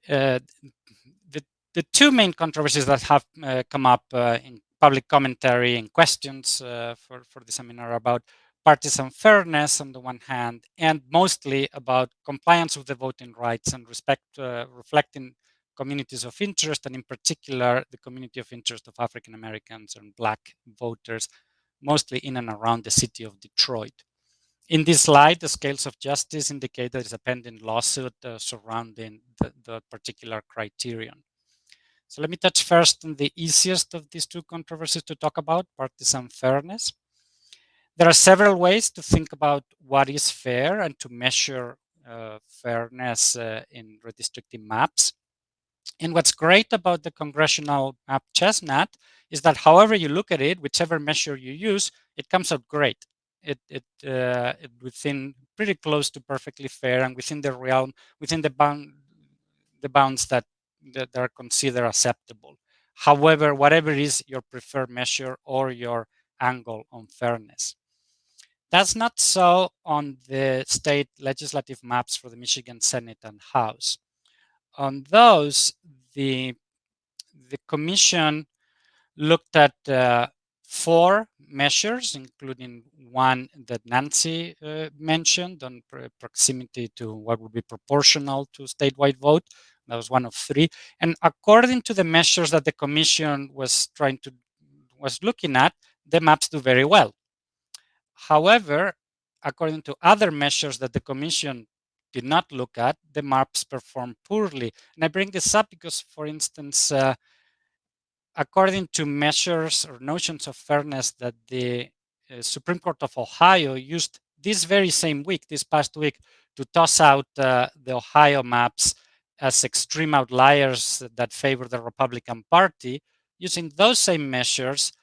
The, the two main controversies that have uh, come up uh, in public commentary and questions for, for the seminar about partisan fairness on the one hand, and mostly about compliance with the voting rights and respect, uh, reflecting communities of interest, and in particular, the community of interest of African Americans and Black voters, mostly in and around the city of Detroit. In this slide, the scales of justice indicate there is a pending lawsuit uh, surrounding the, the, particular criterion. So let me touch first on the easiest of these two controversies to talk about, partisan fairness. There are several ways to think about what is fair and to measure uh, fairness uh, in redistricting maps. And what's great about the congressional map chestnut is that however you look at it, whichever measure you use, it comes out great it, it, uh, it within pretty close to perfectly fair and within the realm, within the bound, the bounds that that are considered acceptable. However, whatever is your preferred measure or your angle on fairness. That's not so on the state legislative maps for the Michigan Senate and House. On those, the, the commission looked at uh, four measures, including one that Nancy uh, mentioned on pr proximity to what would be proportional to statewide vote. That was one of three. And according to the measures that the commission was trying to, was looking at, the maps do very well. However, according to other measures that the commission did not look at, the maps perform poorly. And I bring this up because, for instance, uh, according to measures or notions of fairness that the uh, Supreme Court of Ohio used this very same week, this past week, to toss out uh, the Ohio maps as extreme outliers that favor the Republican Party, using those same measures,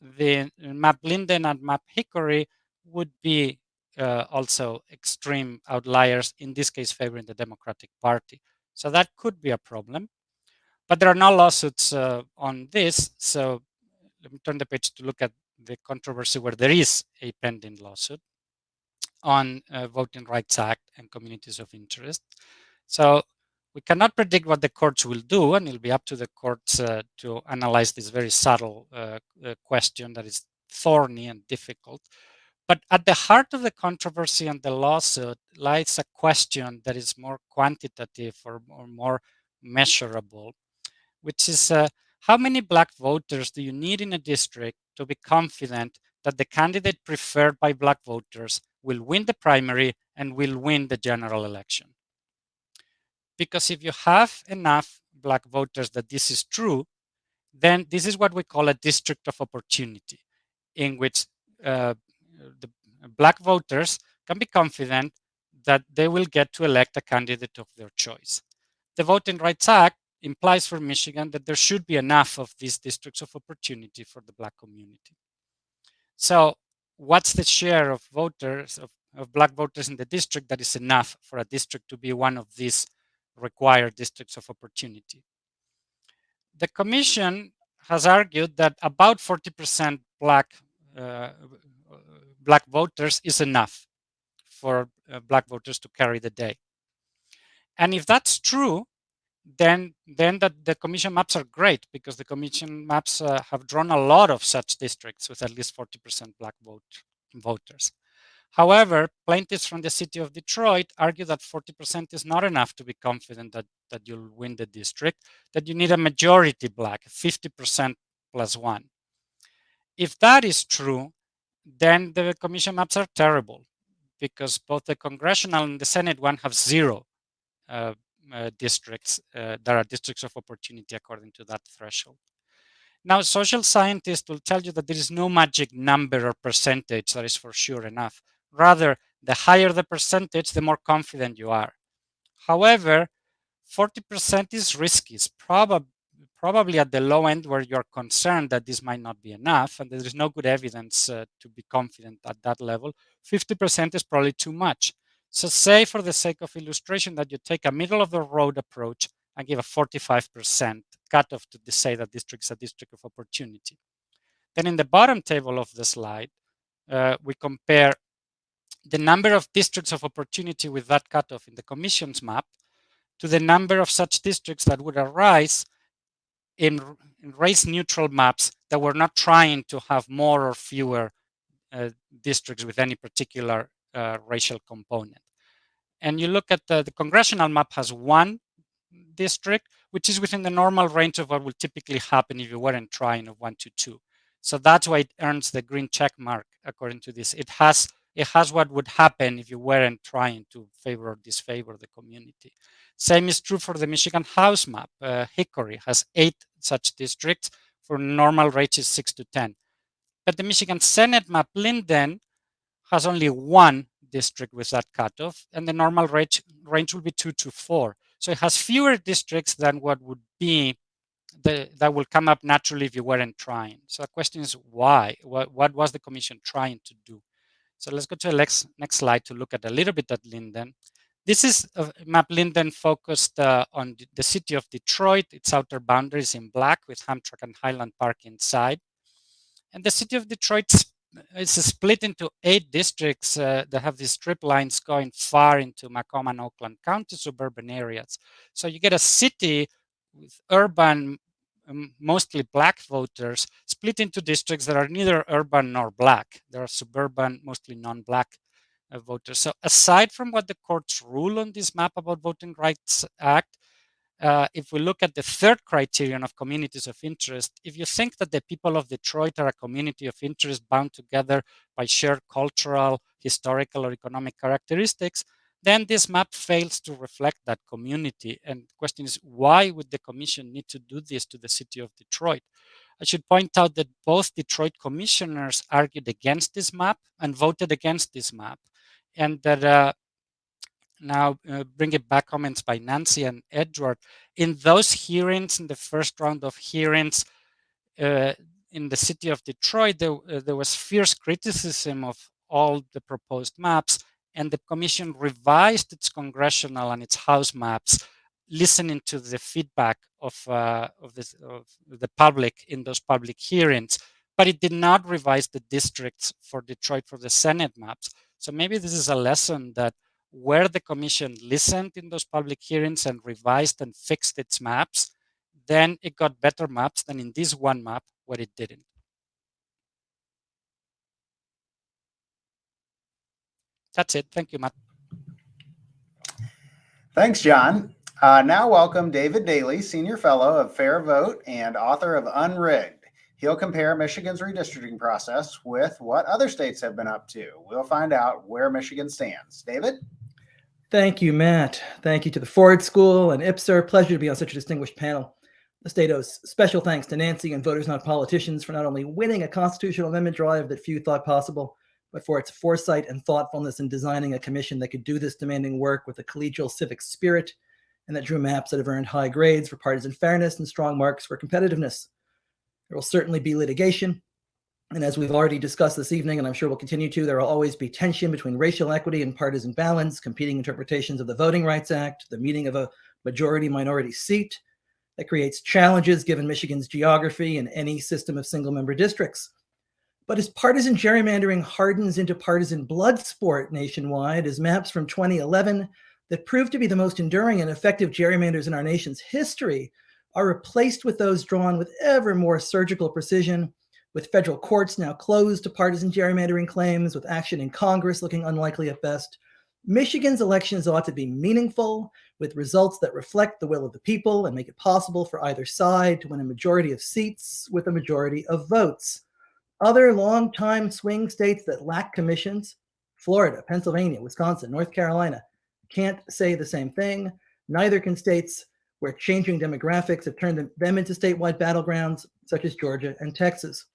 the map Linden and map Hickory would be uh, also extreme outliers, in this case favoring the Democratic Party. So that could be a problem. But there are no lawsuits uh, on this, so let me turn the page to look at the controversy where there is a pending lawsuit on uh, Voting Rights Act and communities of interest. So we cannot predict what the courts will do, and it'll be up to the courts uh, to analyze this very subtle uh, uh, question that is thorny and difficult. But at the heart of the controversy and the lawsuit lies a question that is more quantitative or, or more measurable which is uh, how many black voters do you need in a district to be confident that the candidate preferred by black voters will win the primary and will win the general election? Because if you have enough black voters that this is true, then this is what we call a district of opportunity, in which uh, the black voters can be confident that they will get to elect a candidate of their choice. The Voting Rights Act implies for Michigan that there should be enough of these districts of opportunity for the black community. So what's the share of voters, of, of black voters in the district that is enough for a district to be one of these required districts of opportunity? The commission has argued that about 40% black uh, black voters is enough for uh, black voters to carry the day. And if that's true, then then the, the commission maps are great because the commission maps uh, have drawn a lot of such districts with at least 40% black vote voters. However, plaintiffs from the city of Detroit argue that 40% is not enough to be confident that, that you'll win the district, that you need a majority black, 50% plus one. If that is true, then the commission maps are terrible because both the congressional and the Senate one have zero uh, districts uh, that are districts of opportunity according to that threshold. Now, social scientists will tell you that there is no magic number or percentage that is for sure enough. Rather, the higher the percentage, the more confident you are. However, 40% is risky. It's prob probably at the low end where you're concerned that this might not be enough and there is no good evidence uh, to be confident at that level. 50% is probably too much. So say for the sake of illustration that you take a middle of the road approach and give a 45% cutoff to say that district is a district of opportunity. Then in the bottom table of the slide, uh, we compare the number of districts of opportunity with that cutoff in the commission's map to the number of such districts that would arise in, in race neutral maps that were not trying to have more or fewer uh, districts with any particular uh, racial component. And you look at the, the congressional map has one district, which is within the normal range of what would typically happen if you weren't trying of one to two. So that's why it earns the green check mark according to this. It has it has what would happen if you weren't trying to favor or disfavor the community. Same is true for the Michigan House map. Uh, Hickory has eight such districts for normal range is six to 10. But the Michigan Senate map, Linden, has only one district with that cutoff, and the normal range, range will be two to four. So it has fewer districts than what would be the, that will come up naturally if you weren't trying. So the question is why? What, what was the commission trying to do? So let's go to the next, next slide to look at a little bit at Linden. This is a map Linden focused uh, on the city of Detroit, its outer boundaries in black with Hamtramck and Highland Park inside. And the city of Detroit is split into eight districts uh, that have these strip lines going far into Macomb and Oakland County suburban areas. So you get a city with urban, mostly black voters split into districts that are neither urban nor black. There are suburban, mostly non-black uh, voters. So aside from what the courts rule on this map about Voting Rights Act, uh, if we look at the third criterion of communities of interest, if you think that the people of Detroit are a community of interest bound together by shared cultural, historical, or economic characteristics, then this map fails to reflect that community. And the question is, why would the commission need to do this to the city of Detroit? I should point out that both Detroit commissioners argued against this map and voted against this map. And that uh, now uh, bring it back comments by Nancy and Edward. In those hearings, in the first round of hearings uh, in the city of Detroit, there, uh, there was fierce criticism of all the proposed maps and the commission revised its congressional and its house maps listening to the feedback of, uh, of, this, of the public in those public hearings, but it did not revise the districts for Detroit for the Senate maps. So maybe this is a lesson that where the commission listened in those public hearings and revised and fixed its maps, then it got better maps than in this one map where it didn't. That's it. Thank you, Matt. Thanks, John. Uh, now welcome David Daley, Senior Fellow of Fair Vote and author of Unrigged. He'll compare Michigan's redistricting process with what other states have been up to. We'll find out where Michigan stands. David? Thank you, Matt. Thank you to the Ford School and IPSR. Pleasure to be on such a distinguished panel. The state owes special thanks to Nancy and Voters Not Politicians for not only winning a constitutional amendment drive that few thought possible, but for its foresight and thoughtfulness in designing a commission that could do this demanding work with a collegial civic spirit and that drew maps that have earned high grades for partisan fairness and strong marks for competitiveness. There will certainly be litigation. And as we've already discussed this evening, and I'm sure we'll continue to, there will always be tension between racial equity and partisan balance, competing interpretations of the Voting Rights Act, the meeting of a majority minority seat. That creates challenges given Michigan's geography and any system of single member districts. But as partisan gerrymandering hardens into partisan blood sport nationwide, as maps from 2011 that proved to be the most enduring and effective gerrymanders in our nation's history are replaced with those drawn with ever more surgical precision, with federal courts now closed to partisan gerrymandering claims, with action in Congress looking unlikely at best. Michigan's elections ought to be meaningful, with results that reflect the will of the people and make it possible for either side to win a majority of seats with a majority of votes. Other long-time swing states that lack commissions, Florida, Pennsylvania, Wisconsin, North Carolina, can't say the same thing. Neither can states where changing demographics have turned them into statewide battlegrounds, such as Georgia and Texas.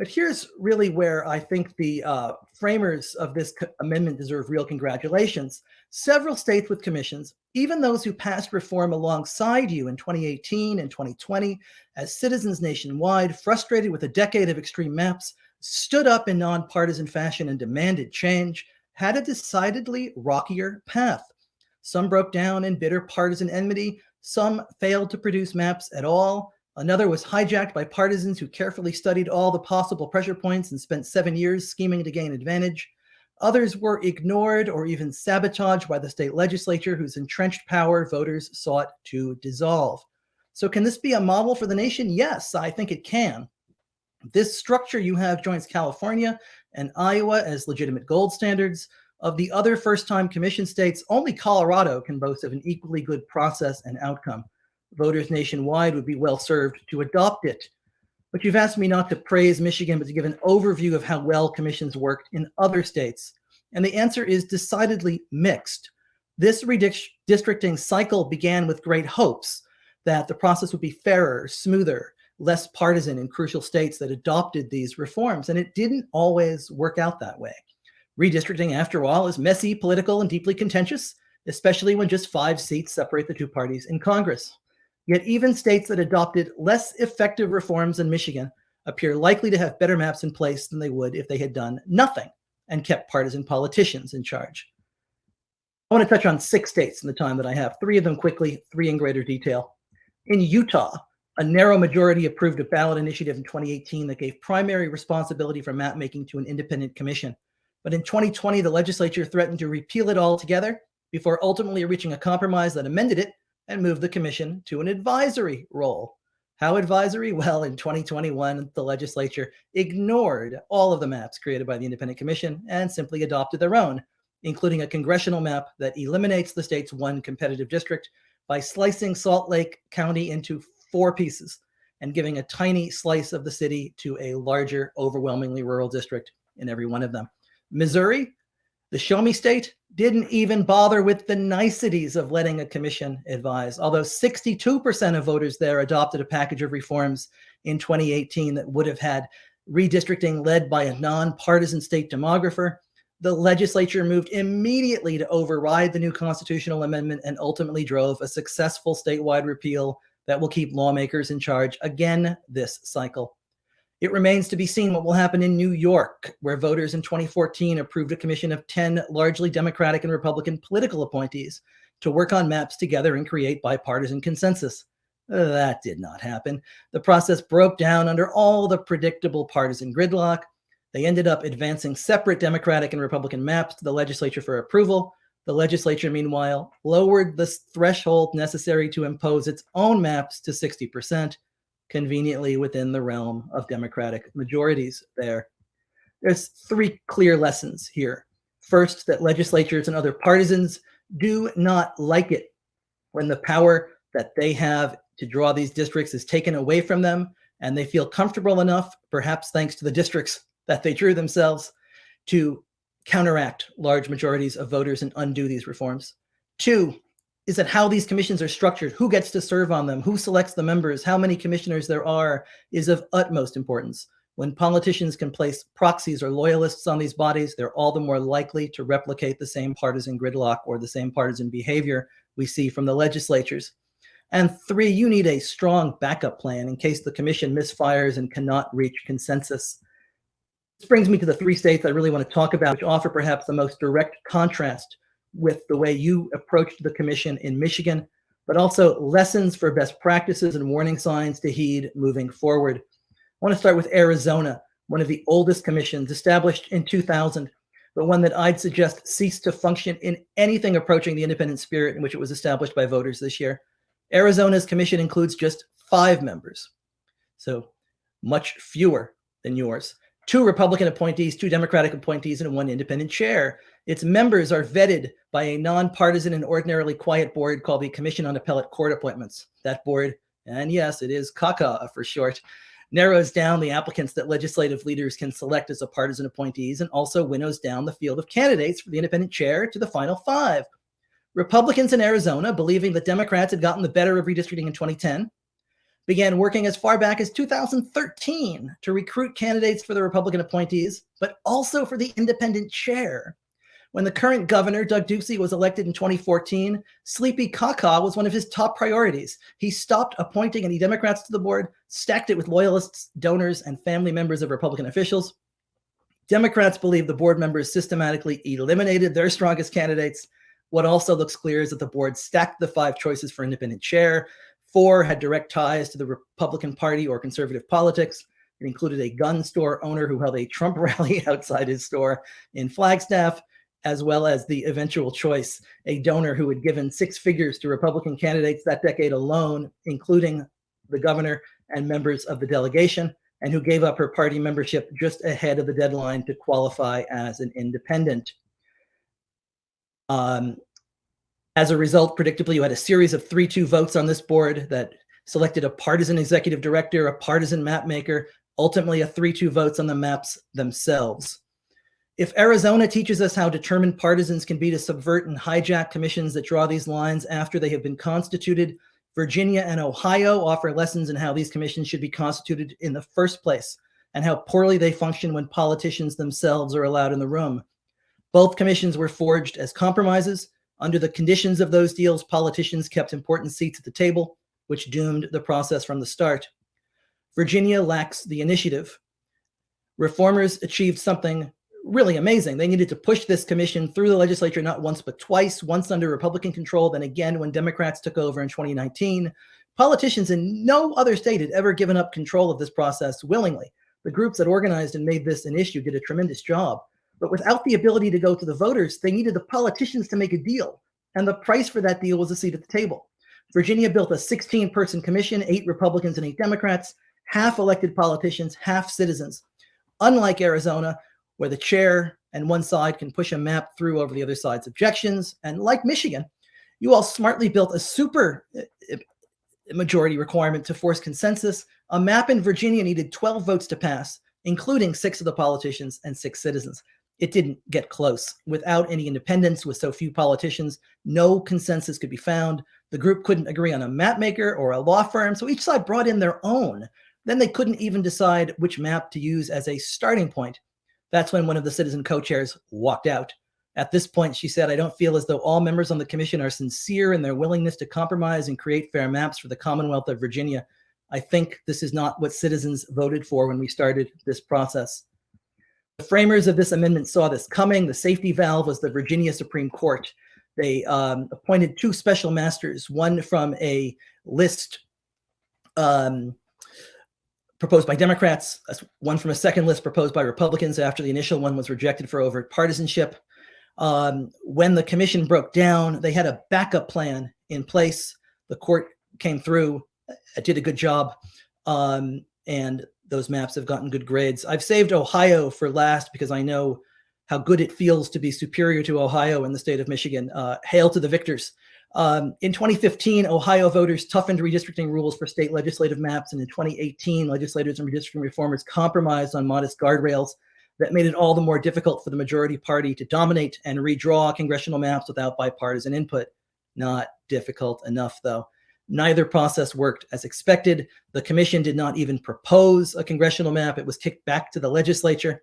But here's really where I think the uh, framers of this amendment deserve real congratulations. Several states with commissions, even those who passed reform alongside you in 2018 and 2020, as citizens nationwide, frustrated with a decade of extreme maps, stood up in nonpartisan fashion and demanded change, had a decidedly rockier path. Some broke down in bitter partisan enmity, some failed to produce maps at all, Another was hijacked by partisans who carefully studied all the possible pressure points and spent seven years scheming to gain advantage. Others were ignored or even sabotaged by the state legislature whose entrenched power voters sought to dissolve. So can this be a model for the nation? Yes, I think it can. This structure you have joins California and Iowa as legitimate gold standards. Of the other first-time commission states, only Colorado can boast of an equally good process and outcome voters nationwide would be well served to adopt it. But you've asked me not to praise Michigan, but to give an overview of how well commissions worked in other states. And the answer is decidedly mixed. This redistricting cycle began with great hopes that the process would be fairer, smoother, less partisan in crucial states that adopted these reforms. And it didn't always work out that way. Redistricting, after all, is messy, political, and deeply contentious, especially when just five seats separate the two parties in Congress. Yet even states that adopted less effective reforms than Michigan appear likely to have better maps in place than they would if they had done nothing and kept partisan politicians in charge. I want to touch on six states in the time that I have, three of them quickly, three in greater detail. In Utah, a narrow majority approved a ballot initiative in 2018 that gave primary responsibility for map making to an independent commission. But in 2020, the legislature threatened to repeal it altogether before ultimately reaching a compromise that amended it and moved the commission to an advisory role. How advisory? Well, in 2021, the legislature ignored all of the maps created by the Independent Commission and simply adopted their own, including a congressional map that eliminates the state's one competitive district by slicing Salt Lake County into four pieces and giving a tiny slice of the city to a larger, overwhelmingly rural district in every one of them. Missouri, the show me state, didn't even bother with the niceties of letting a commission advise, although 62% of voters there adopted a package of reforms in 2018 that would have had redistricting led by a nonpartisan state demographer. The legislature moved immediately to override the new constitutional amendment and ultimately drove a successful statewide repeal that will keep lawmakers in charge again this cycle. It remains to be seen what will happen in New York, where voters in 2014 approved a commission of 10 largely Democratic and Republican political appointees to work on maps together and create bipartisan consensus. That did not happen. The process broke down under all the predictable partisan gridlock. They ended up advancing separate Democratic and Republican maps to the legislature for approval. The legislature, meanwhile, lowered the threshold necessary to impose its own maps to 60% conveniently within the realm of Democratic majorities there. There's three clear lessons here. First, that legislatures and other partisans do not like it when the power that they have to draw these districts is taken away from them and they feel comfortable enough, perhaps thanks to the districts that they drew themselves, to counteract large majorities of voters and undo these reforms. Two, is that how these commissions are structured, who gets to serve on them, who selects the members, how many commissioners there are is of utmost importance. When politicians can place proxies or loyalists on these bodies, they're all the more likely to replicate the same partisan gridlock or the same partisan behavior we see from the legislatures. And three, you need a strong backup plan in case the commission misfires and cannot reach consensus. This brings me to the three states I really want to talk about, which offer perhaps the most direct contrast with the way you approached the commission in Michigan, but also lessons for best practices and warning signs to heed moving forward. I want to start with Arizona, one of the oldest commissions established in 2000, but one that I'd suggest ceased to function in anything approaching the independent spirit in which it was established by voters this year. Arizona's commission includes just five members, so much fewer than yours. Two Republican appointees, two Democratic appointees, and one independent chair. Its members are vetted by a nonpartisan and ordinarily quiet board called the Commission on Appellate Court Appointments. That board, and yes, it is CACA for short, narrows down the applicants that legislative leaders can select as a partisan appointees and also winnows down the field of candidates for the independent chair to the final five. Republicans in Arizona, believing that Democrats had gotten the better of redistricting in 2010, began working as far back as 2013 to recruit candidates for the Republican appointees, but also for the independent chair. When the current governor, Doug Ducey, was elected in 2014, Sleepy CACA was one of his top priorities. He stopped appointing any Democrats to the board, stacked it with loyalists, donors, and family members of Republican officials. Democrats believe the board members systematically eliminated their strongest candidates. What also looks clear is that the board stacked the five choices for independent chair. Four had direct ties to the Republican Party or conservative politics. It included a gun store owner who held a Trump rally outside his store in Flagstaff as well as the eventual choice, a donor who had given six figures to Republican candidates that decade alone, including the governor and members of the delegation, and who gave up her party membership just ahead of the deadline to qualify as an independent. Um, as a result, predictably, you had a series of 3-2 votes on this board that selected a partisan executive director, a partisan map maker, ultimately a 3-2 votes on the maps themselves. If Arizona teaches us how determined partisans can be to subvert and hijack commissions that draw these lines after they have been constituted, Virginia and Ohio offer lessons in how these commissions should be constituted in the first place and how poorly they function when politicians themselves are allowed in the room. Both commissions were forged as compromises. Under the conditions of those deals, politicians kept important seats at the table, which doomed the process from the start. Virginia lacks the initiative. Reformers achieved something really amazing. They needed to push this commission through the legislature not once but twice, once under Republican control, then again when Democrats took over in 2019. Politicians in no other state had ever given up control of this process willingly. The groups that organized and made this an issue did a tremendous job. But without the ability to go to the voters, they needed the politicians to make a deal. And the price for that deal was a seat at the table. Virginia built a 16 person commission, eight Republicans and eight Democrats, half elected politicians, half citizens. Unlike Arizona, where the chair and one side can push a map through over the other side's objections. And like Michigan, you all smartly built a super uh, uh, majority requirement to force consensus. A map in Virginia needed 12 votes to pass, including six of the politicians and six citizens. It didn't get close. Without any independence, with so few politicians, no consensus could be found. The group couldn't agree on a map maker or a law firm, so each side brought in their own. Then they couldn't even decide which map to use as a starting point. That's when one of the citizen co-chairs walked out. At this point, she said, I don't feel as though all members on the commission are sincere in their willingness to compromise and create fair maps for the Commonwealth of Virginia. I think this is not what citizens voted for when we started this process. The framers of this amendment saw this coming. The safety valve was the Virginia Supreme Court. They um, appointed two special masters, one from a list um, proposed by Democrats, one from a second list proposed by Republicans after the initial one was rejected for overt partisanship. Um, when the commission broke down, they had a backup plan in place. The court came through, uh, did a good job, um, and those maps have gotten good grades. I've saved Ohio for last because I know how good it feels to be superior to Ohio in the state of Michigan. Uh, hail to the victors. Um, in 2015, Ohio voters toughened redistricting rules for state legislative maps. And in 2018, legislators and redistricting reformers compromised on modest guardrails that made it all the more difficult for the majority party to dominate and redraw congressional maps without bipartisan input. Not difficult enough, though. Neither process worked as expected. The commission did not even propose a congressional map. It was kicked back to the legislature.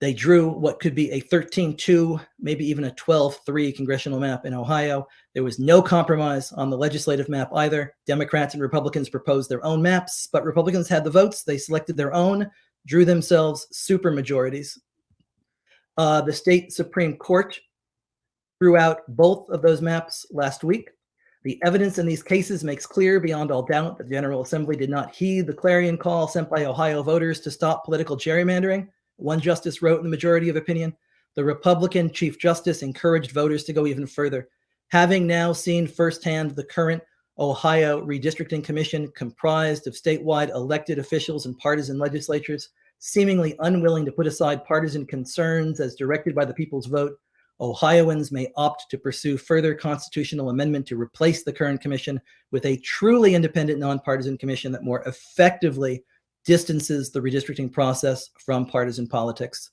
They drew what could be a 13-2, maybe even a 12-3 congressional map in Ohio. There was no compromise on the legislative map either. Democrats and Republicans proposed their own maps, but Republicans had the votes. They selected their own, drew themselves super majorities. Uh, the state Supreme Court threw out both of those maps last week. The evidence in these cases makes clear beyond all doubt that the General Assembly did not heed the clarion call sent by Ohio voters to stop political gerrymandering. One justice wrote in the majority of opinion, the Republican Chief Justice encouraged voters to go even further. Having now seen firsthand the current Ohio Redistricting Commission comprised of statewide elected officials and partisan legislatures, seemingly unwilling to put aside partisan concerns as directed by the people's vote, Ohioans may opt to pursue further constitutional amendment to replace the current commission with a truly independent nonpartisan commission that more effectively distances the redistricting process from partisan politics.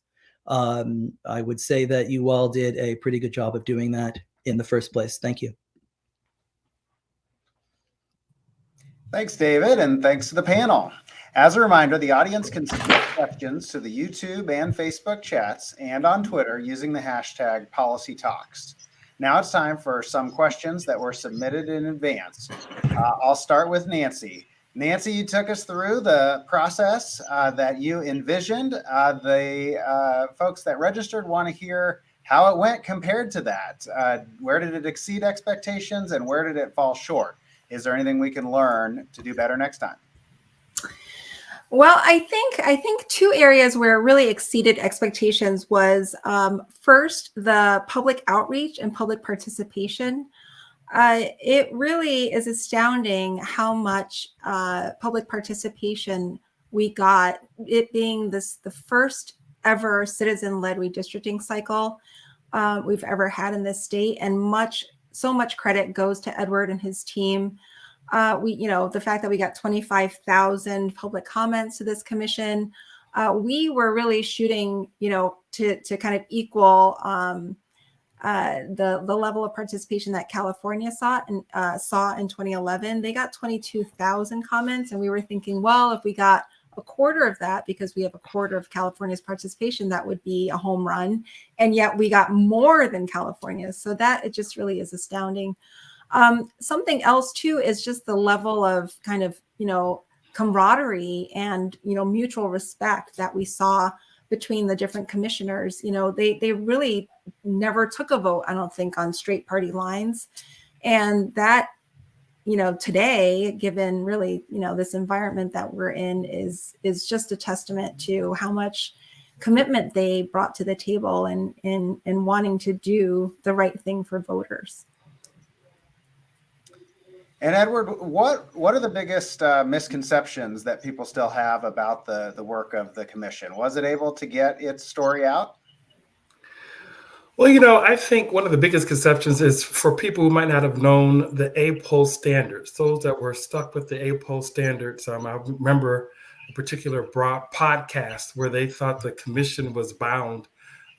Um, I would say that you all did a pretty good job of doing that in the first place. Thank you. Thanks, David, and thanks to the panel. As a reminder, the audience can submit questions to the YouTube and Facebook chats and on Twitter using the hashtag PolicyTalks. Now it's time for some questions that were submitted in advance. Uh, I'll start with Nancy. Nancy, you took us through the process uh, that you envisioned. Uh, the uh, folks that registered want to hear how it went compared to that. Uh, where did it exceed expectations and where did it fall short? Is there anything we can learn to do better next time? Well, I think I think two areas where it really exceeded expectations was um, first the public outreach and public participation. Uh, it really is astounding how much uh, public participation we got. It being this the first ever citizen-led redistricting cycle uh, we've ever had in this state, and much so much credit goes to Edward and his team. Uh, we, you know, the fact that we got 25,000 public comments to this commission, uh, we were really shooting, you know, to to kind of equal um, uh, the the level of participation that California saw and uh, saw in 2011. They got 22,000 comments, and we were thinking, well, if we got a quarter of that, because we have a quarter of California's participation, that would be a home run. And yet we got more than California, so that it just really is astounding. Um, something else too is just the level of kind of you know camaraderie and you know mutual respect that we saw between the different commissioners. You know, they they really never took a vote, I don't think, on straight party lines. And that, you know, today, given really, you know, this environment that we're in is is just a testament to how much commitment they brought to the table and in in wanting to do the right thing for voters. And Edward, what what are the biggest uh, misconceptions that people still have about the the work of the commission? Was it able to get its story out? Well, you know, I think one of the biggest conceptions is for people who might not have known the APOL standards, those that were stuck with the APOL standards. Um, I remember a particular broad podcast where they thought the commission was bound.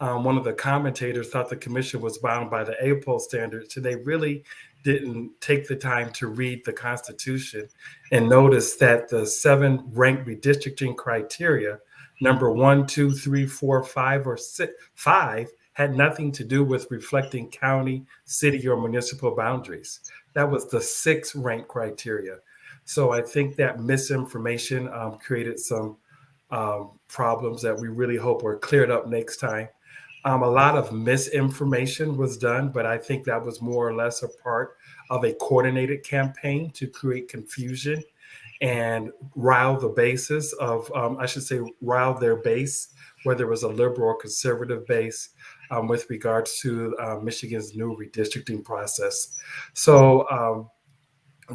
Um, one of the commentators thought the commission was bound by the APOL standards, and they really didn't take the time to read the Constitution and notice that the seven ranked redistricting criteria, number one, two, three, four, five, or six, five, had nothing to do with reflecting county, city, or municipal boundaries. That was the six rank criteria. So I think that misinformation um, created some um, problems that we really hope are cleared up next time. Um, a lot of misinformation was done, but I think that was more or less a part of a coordinated campaign to create confusion and rile the basis of, um, I should say, rile their base, whether it was a liberal or conservative base, um, with regards to uh, Michigan's new redistricting process. So, um,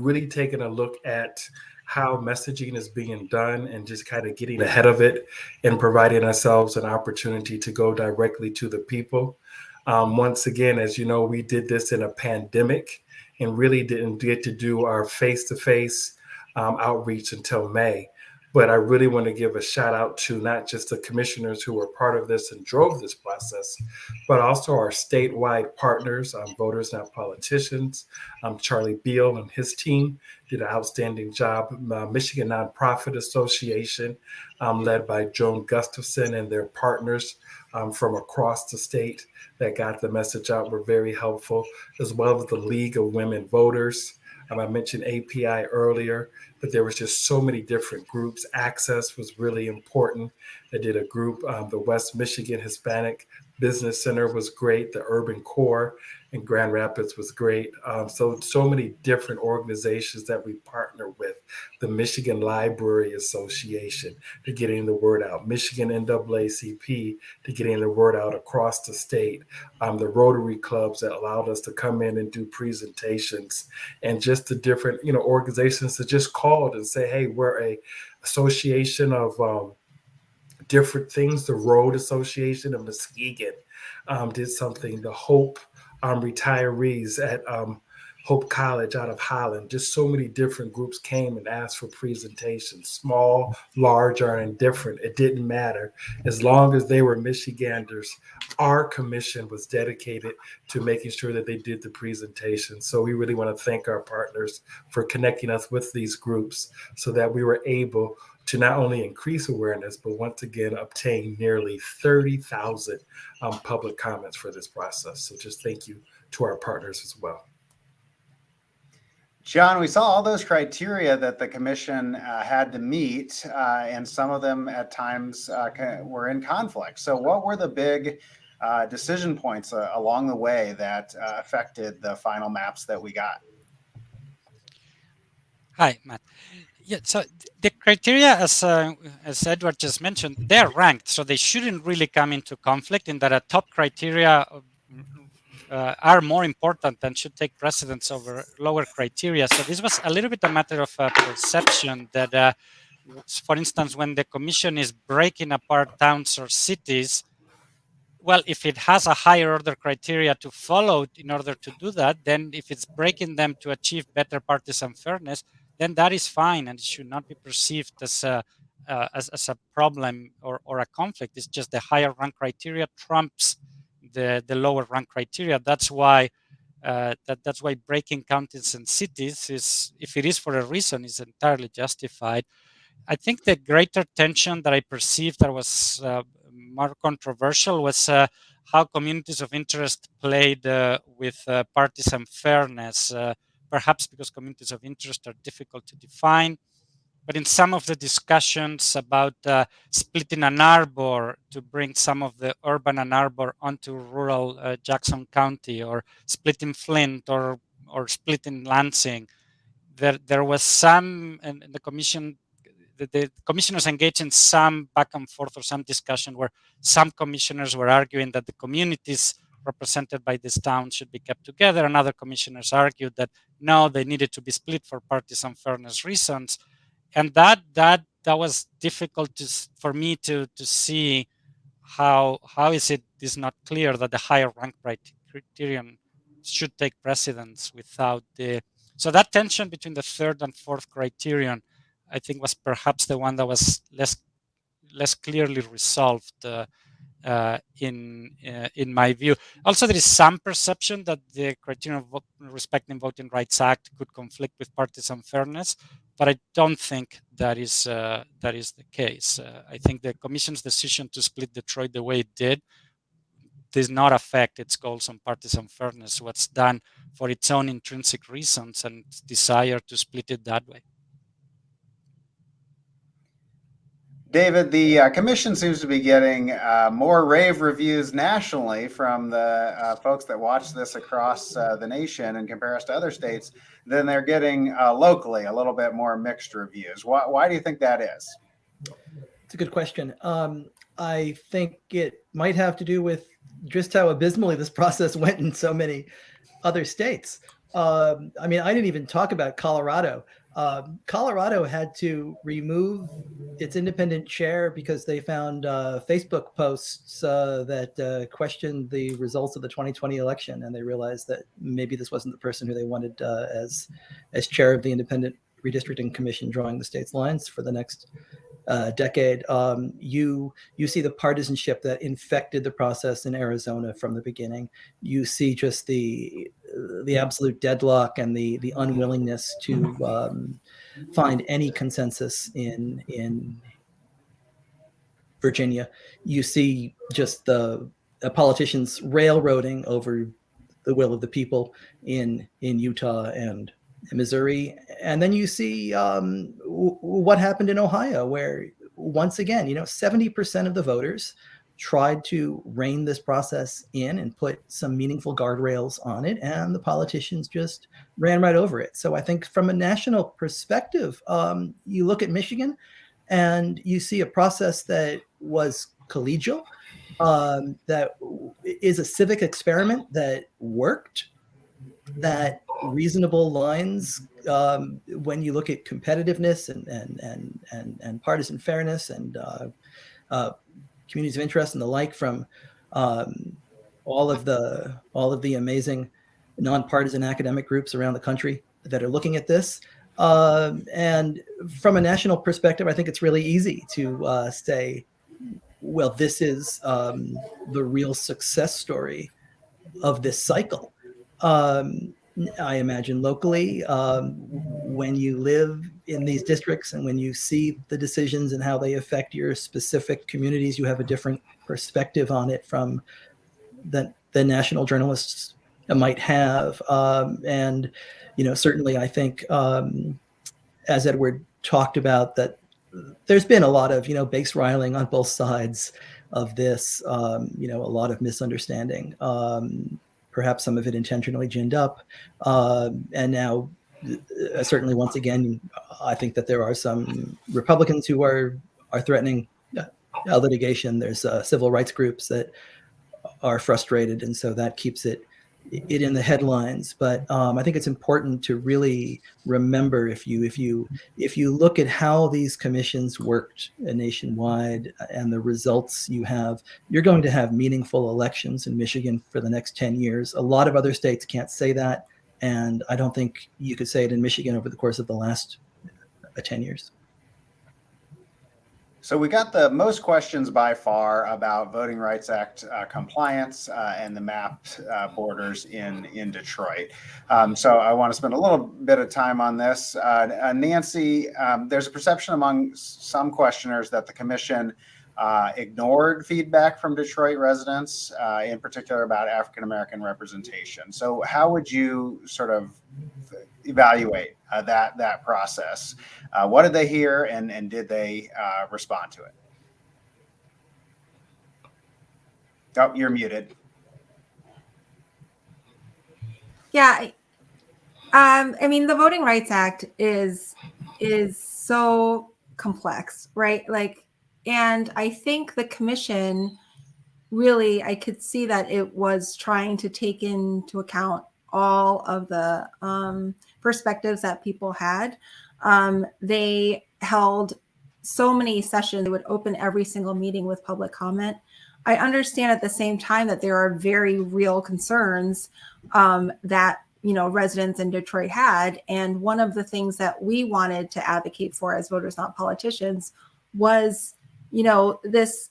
really taking a look at how messaging is being done and just kind of getting ahead of it and providing ourselves an opportunity to go directly to the people. Um, once again, as you know, we did this in a pandemic and really didn't get to do our face to face outreach until May. But I really want to give a shout out to not just the commissioners who were part of this and drove this process, but also our statewide partners, um, Voters Not Politicians. Um, Charlie Beal and his team did an outstanding job. Uh, Michigan Nonprofit Association, um, led by Joan Gustafson and their partners um, from across the state that got the message out were very helpful, as well as the League of Women Voters. Um, I mentioned API earlier, but there was just so many different groups. Access was really important. I did a group, um, the West Michigan Hispanic Business Center was great. The Urban Core in Grand Rapids was great. Um, so, so many different organizations that we partner with. The Michigan Library Association to getting the word out. Michigan NAACP to getting the word out across the state. Um, the Rotary clubs that allowed us to come in and do presentations, and just the different you know organizations that just called and say, "Hey, we're a association of." Um, different things. The Road Association of Muskegon um, did something. The Hope um, retirees at um, Hope College out of Holland. Just so many different groups came and asked for presentations, small, large, or indifferent. It didn't matter. As long as they were Michiganders, our commission was dedicated to making sure that they did the presentation. So we really want to thank our partners for connecting us with these groups so that we were able to not only increase awareness, but once again, obtain nearly 30,000 um, public comments for this process. So just thank you to our partners as well. John, we saw all those criteria that the commission uh, had to meet, uh, and some of them at times uh, were in conflict. So, what were the big uh, decision points uh, along the way that uh, affected the final maps that we got? Hi, Matt. Yeah, so the criteria, as uh, as Edward just mentioned, they're ranked, so they shouldn't really come into conflict. In that, a top criteria uh, are more important and should take precedence over lower criteria. So this was a little bit a matter of uh, perception that, uh, for instance, when the commission is breaking apart towns or cities, well, if it has a higher order criteria to follow in order to do that, then if it's breaking them to achieve better partisan fairness, then that is fine and it should not be perceived as a, uh, as, as a problem or, or a conflict. It's just the higher rank criteria trumps the, the lower rank criteria. That's why uh, that, that's why breaking counties and cities is, if it is for a reason, is entirely justified. I think the greater tension that I perceived that was uh, more controversial was uh, how communities of interest played uh, with uh, partisan fairness perhaps because communities of interest are difficult to define, but in some of the discussions about uh, splitting Ann Arbor to bring some of the urban Ann Arbor onto rural uh, Jackson County, or splitting Flint, or or splitting Lansing, there there was some, and the commission, the commissioners engaged in some back and forth or some discussion where some commissioners were arguing that the communities represented by this town should be kept together, and other commissioners argued that no, they needed to be split for partisan fairness reasons. And that that that was difficult to, for me to to see how how is it is not clear that the higher rank criterion should take precedence without the so that tension between the third and fourth criterion i think was perhaps the one that was less less clearly resolved uh, uh, in uh, in my view. Also, there is some perception that the criterion of respecting voting rights act could conflict with partisan fairness, but I don't think that is uh, that is the case. Uh, I think the Commission's decision to split Detroit the way it did does not affect its goals on partisan fairness. What's done for its own intrinsic reasons and desire to split it that way. David, the uh, commission seems to be getting uh, more rave reviews nationally from the uh, folks that watch this across uh, the nation and compare us to other states than they're getting uh, locally, a little bit more mixed reviews. Why, why do you think that is? It's a good question. Um, I think it might have to do with just how abysmally this process went in so many other states. Um, I mean, I didn't even talk about Colorado. Um, Colorado had to remove its independent chair because they found uh, Facebook posts uh, that uh, questioned the results of the 2020 election, and they realized that maybe this wasn't the person who they wanted uh, as as chair of the independent redistricting commission drawing the state's lines for the next uh, decade, um, you you see the partisanship that infected the process in Arizona from the beginning. You see just the the absolute deadlock and the the unwillingness to um, find any consensus in in Virginia. You see just the uh, politicians railroading over the will of the people in in Utah and Missouri, and then you see um, what happened in Ohio, where once again, you know, 70% of the voters tried to rein this process in and put some meaningful guardrails on it, and the politicians just ran right over it. So I think from a national perspective, um, you look at Michigan, and you see a process that was collegial, um, that is a civic experiment that worked, that reasonable lines um, when you look at competitiveness and and and and, and partisan fairness and uh, uh, communities of interest and the like from um, all of the all of the amazing nonpartisan academic groups around the country that are looking at this. Um, and from a national perspective, I think it's really easy to uh, say, well, this is um, the real success story of this cycle. Um, I imagine locally, um, when you live in these districts and when you see the decisions and how they affect your specific communities, you have a different perspective on it from the, the national journalists might have. Um, and, you know, certainly I think, um, as Edward talked about, that there's been a lot of, you know, base riling on both sides of this, um, you know, a lot of misunderstanding. Perhaps some of it intentionally ginned up. Uh, and now, uh, certainly, once again, I think that there are some Republicans who are are threatening uh, litigation. There's uh, civil rights groups that are frustrated, and so that keeps it it in the headlines. But um, I think it's important to really remember if you if you if you look at how these commissions worked nationwide and the results you have, you're going to have meaningful elections in Michigan for the next 10 years. A lot of other states can't say that. And I don't think you could say it in Michigan over the course of the last uh, 10 years. So we got the most questions by far about Voting Rights Act uh, compliance uh, and the mapped uh, borders in in Detroit. Um, so I want to spend a little bit of time on this. Uh, Nancy, um, there's a perception among some questioners that the commission uh, ignored feedback from Detroit residents, uh, in particular about African American representation. So, how would you sort of evaluate uh, that that process? Uh, what did they hear, and and did they uh, respond to it? Oh, you're muted. Yeah, um, I mean, the Voting Rights Act is is so complex, right? Like, and I think the commission really, I could see that it was trying to take into account all of the um, perspectives that people had. Um, they held so many sessions; they would open every single meeting with public comment. I understand at the same time that there are very real concerns um, that you know residents in Detroit had, and one of the things that we wanted to advocate for as voters, not politicians, was you know this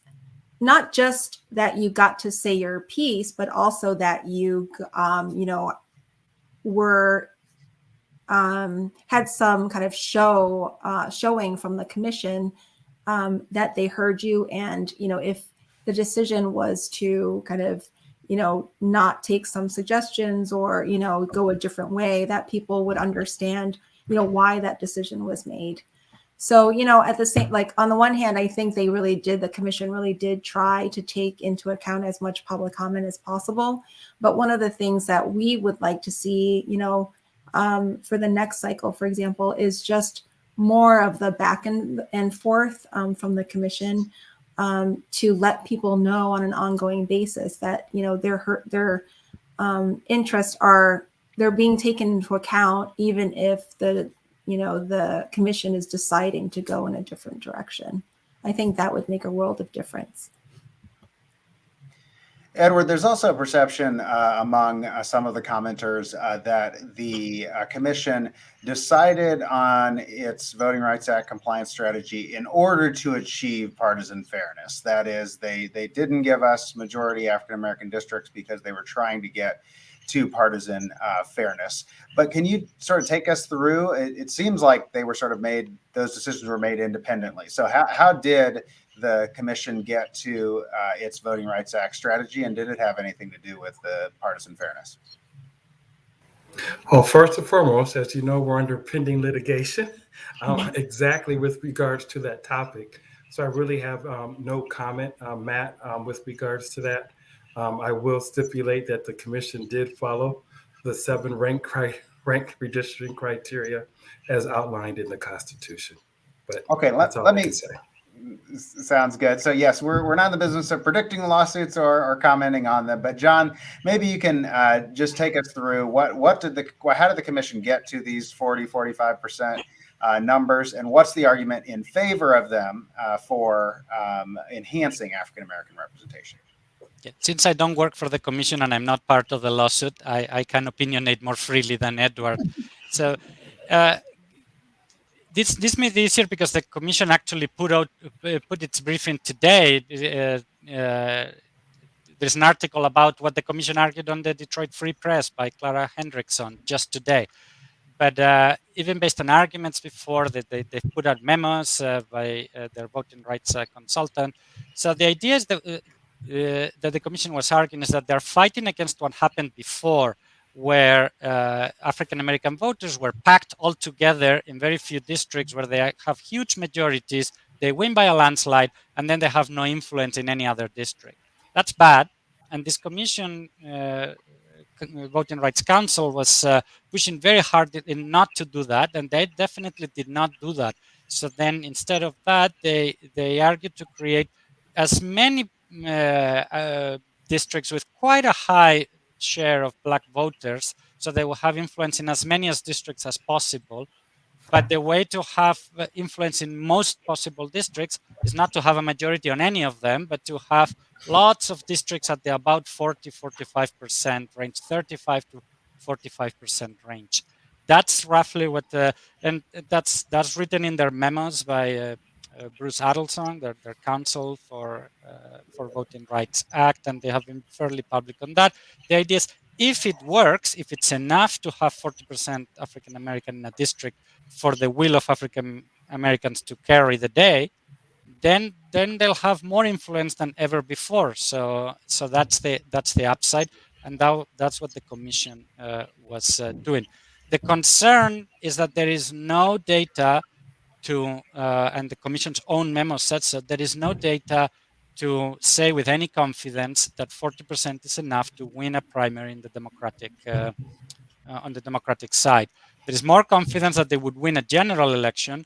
not just that you got to say your piece, but also that you um, you know were um, had some kind of show uh, showing from the commission um, that they heard you, and you know if the decision was to kind of you know not take some suggestions or you know go a different way that people would understand you know why that decision was made so you know at the same like on the one hand i think they really did the commission really did try to take into account as much public comment as possible. But one of the things that we would like to see you know um, for the next cycle for example is just more of the back and, and forth um, from the commission um, to let people know on an ongoing basis that you know their their um, interests are they're being taken into account even if the you know the commission is deciding to go in a different direction i think that would make a world of difference Edward, there's also a perception uh, among uh, some of the commenters uh, that the uh, commission decided on its Voting Rights Act compliance strategy in order to achieve partisan fairness. That is, they they didn't give us majority African American districts because they were trying to get to partisan uh, fairness. But can you sort of take us through? It, it, seems like they were sort of made; those decisions were made independently. So how how did the commission get to uh, its Voting Rights Act strategy, and did it have anything to do with the partisan fairness? Well, first and foremost, as you know, we're under pending litigation um, exactly with regards to that topic. So I really have um, no comment, uh, Matt, um, with regards to that. Um, I will stipulate that the commission did follow the seven rank, cri- rank redistricting criteria as outlined in the Constitution. But okay, let, let me say sounds good. So yes, we're, we're not in the business of predicting lawsuits or, or commenting on them. But John, maybe you can uh, just take us through what what did the how did the commission get to these 40 45 percent uh, numbers, and what's the argument in favor of them uh, for um, enhancing African American representation? Since I don't work for the commission and I'm not part of the lawsuit, I, I can opinionate more freely than Edward. so uh, this this made it easier because the commission actually put out uh, put its briefing today. Uh, uh, there's an article about what the commission argued on the Detroit Free Press by Clara Hendrickson just today. But uh, even based on arguments before, that they, they put out memos uh, by uh, their voting rights consultant. So the idea is that, that the commission was arguing is that they're fighting against what happened before, where uh, African American voters were packed all together in very few districts where they have huge majorities, they win by a landslide, and then they have no influence in any other district. That's bad. And this commission, uh, Voting Rights Counsel, was uh, pushing very hard in not to do that, and they definitely did not do that. So then, instead of that, they they argued to create as many uh, uh, districts with quite a high share of black voters, so they will have influence in as many as districts as possible. But the way to have uh, influence in most possible districts is not to have a majority on any of them, but to have lots of districts at the about 40, 45% range, 35 to 45% range. That's roughly what the, and that's that's written in their memos by uh, uh, Bruce Adelson, their, their counsel for uh, for Voting Rights Act, and they have been fairly public on that. The idea is if it works, if it's enough to have 40% African American in a district for the will of African Americans to carry the day, then then they'll have more influence than ever before. So so that's the that's the upside, and that, that's what the commission uh, was uh, doing. The concern is that there is no data to, uh, and the commission's own memo said so, there is no data to say with any confidence that 40% is enough to win a primary in the democratic uh, uh, on the democratic side. There is more confidence that they would win a general election,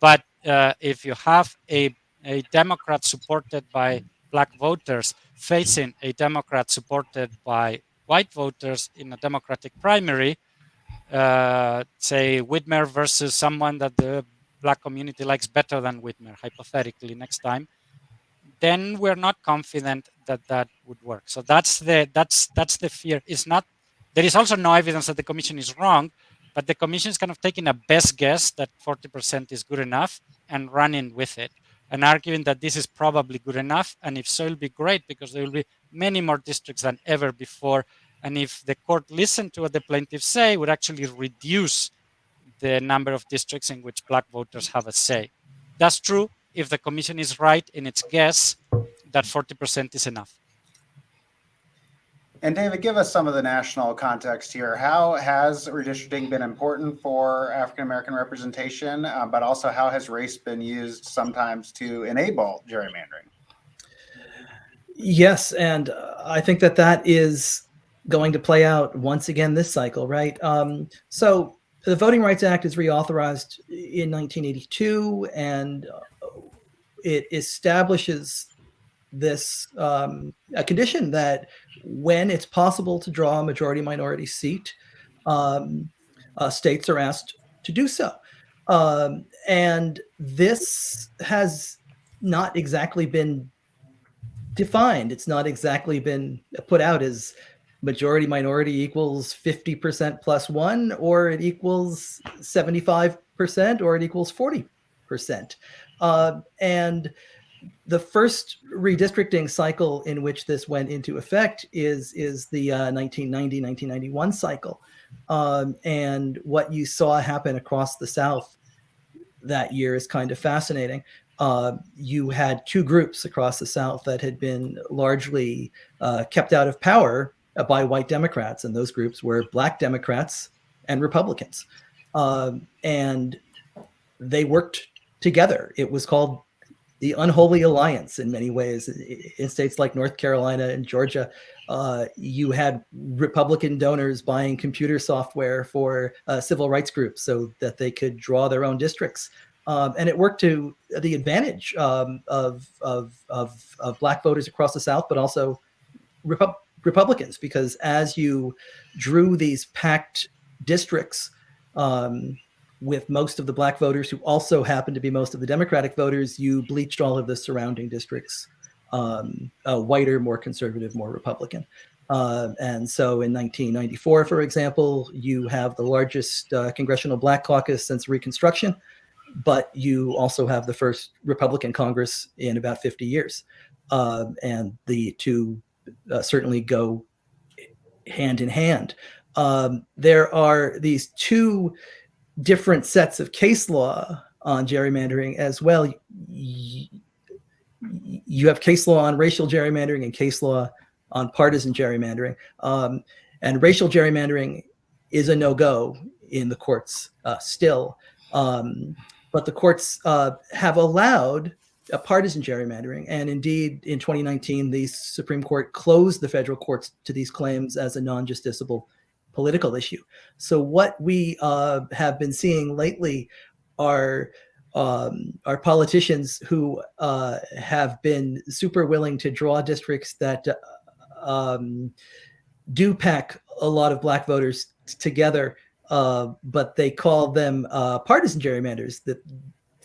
but uh, if you have a a Democrat supported by black voters facing a Democrat supported by white voters in a Democratic primary, uh, say Whitmer versus someone that the black community likes better than Whitmer, hypothetically, next time, then we're not confident that that would work. So that's the that's that's the fear. It's not. There is also no evidence that the commission is wrong, but the commission is kind of taking a best guess that 40% is good enough and running with it and arguing that this is probably good enough. And if so, it'll be great because there will be many more districts than ever before. And if the court listened to what the plaintiffs say, would actually reduce the number of districts in which black voters have a say. That's true if the commission is right in its guess that 40% is enough. And David, give us some of the national context here. How has redistricting been important for African American representation, uh, but also how has race been used sometimes to enable gerrymandering? Yes, and uh, I think that that is going to play out once again this cycle, right? Um, so the Voting Rights Act is reauthorized in 1982, and uh, it establishes this um, a condition that when it's possible to draw a majority minority seat, um, uh, states are asked to do so. Um, and this has not exactly been defined. It's not exactly been put out as majority minority equals 50% plus one, or it equals 75%, or it equals 40%. Uh, and the first redistricting cycle in which this went into effect is is the uh, 1990 1991 cycle. Um, and what you saw happen across the south that year is kind of fascinating. Uh, you had two groups across the south that had been largely uh, kept out of power by white democrats and those groups were black democrats and republicans. Um, and they worked together it was called the unholy alliance in many ways. In states like North Carolina and Georgia, uh, you had Republican donors buying computer software for uh, civil rights groups so that they could draw their own districts. Um, and it worked to the advantage um, of, of, of, of, black voters across the South, but also Repu Republicans, because as you drew these packed districts, um, with most of the black voters who also happen to be most of the Democratic voters, you bleached all of the surrounding districts, um, uh, whiter, more conservative, more Republican. Uh, and so in 1994, for example, you have the largest uh, congressional black caucus since Reconstruction, but you also have the first Republican Congress in about 50 years. Um, and the two uh, certainly go hand in hand. Um, there are these two different sets of case law on gerrymandering as well. You have case law on racial gerrymandering and case law on partisan gerrymandering. Um, and racial gerrymandering is a no-go in the courts uh, still. Um, but the courts uh, have allowed a partisan gerrymandering. And indeed, in 2019, the Supreme Court closed the federal courts to these claims as a non-justiciable political issue. So what we uh, have been seeing lately are um, are politicians who uh, have been super willing to draw districts that uh, um, do pack a lot of black voters together, uh, but they call them uh, partisan gerrymanders. That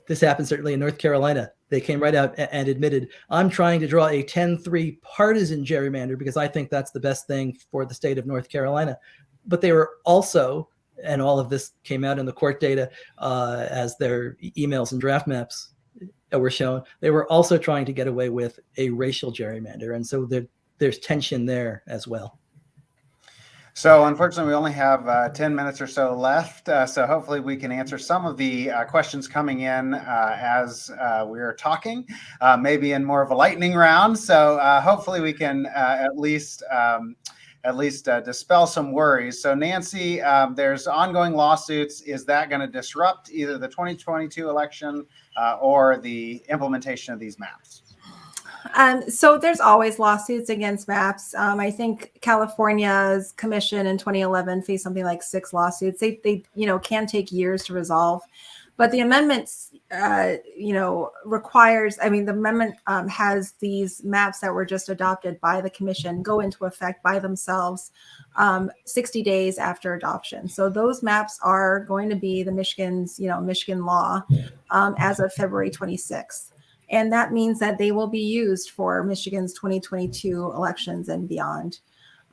this happened certainly in North Carolina. They came right out and admitted, I'm trying to draw a 10-3 partisan gerrymander because I think that's the best thing for the state of North Carolina but they were also, and all of this came out in the court data uh, as their emails and draft maps were shown, they were also trying to get away with a racial gerrymander. And so there, there's tension there as well. So unfortunately, we only have uh, 10 minutes or so left. Uh, so hopefully we can answer some of the uh, questions coming in uh, as uh, we're talking, uh, maybe in more of a lightning round. So hopefully we can at least um, at least dispel some worries. So Nancy, um, there's ongoing lawsuits. Is that going to disrupt either the 2022 election or the implementation of these maps? Um, so there's always lawsuits against maps. Um, I think California's commission in 2011 faced something like six lawsuits. They, they, you know, can take years to resolve, but the amendments, uh, you know, requires. I mean, the amendment um, has these maps that were just adopted by the commission go into effect by themselves um, 60 days after adoption. So those maps are going to be the Michigan's, you know, Michigan law um, as of February 26th. And that means that they will be used for Michigan's 2022 elections and beyond.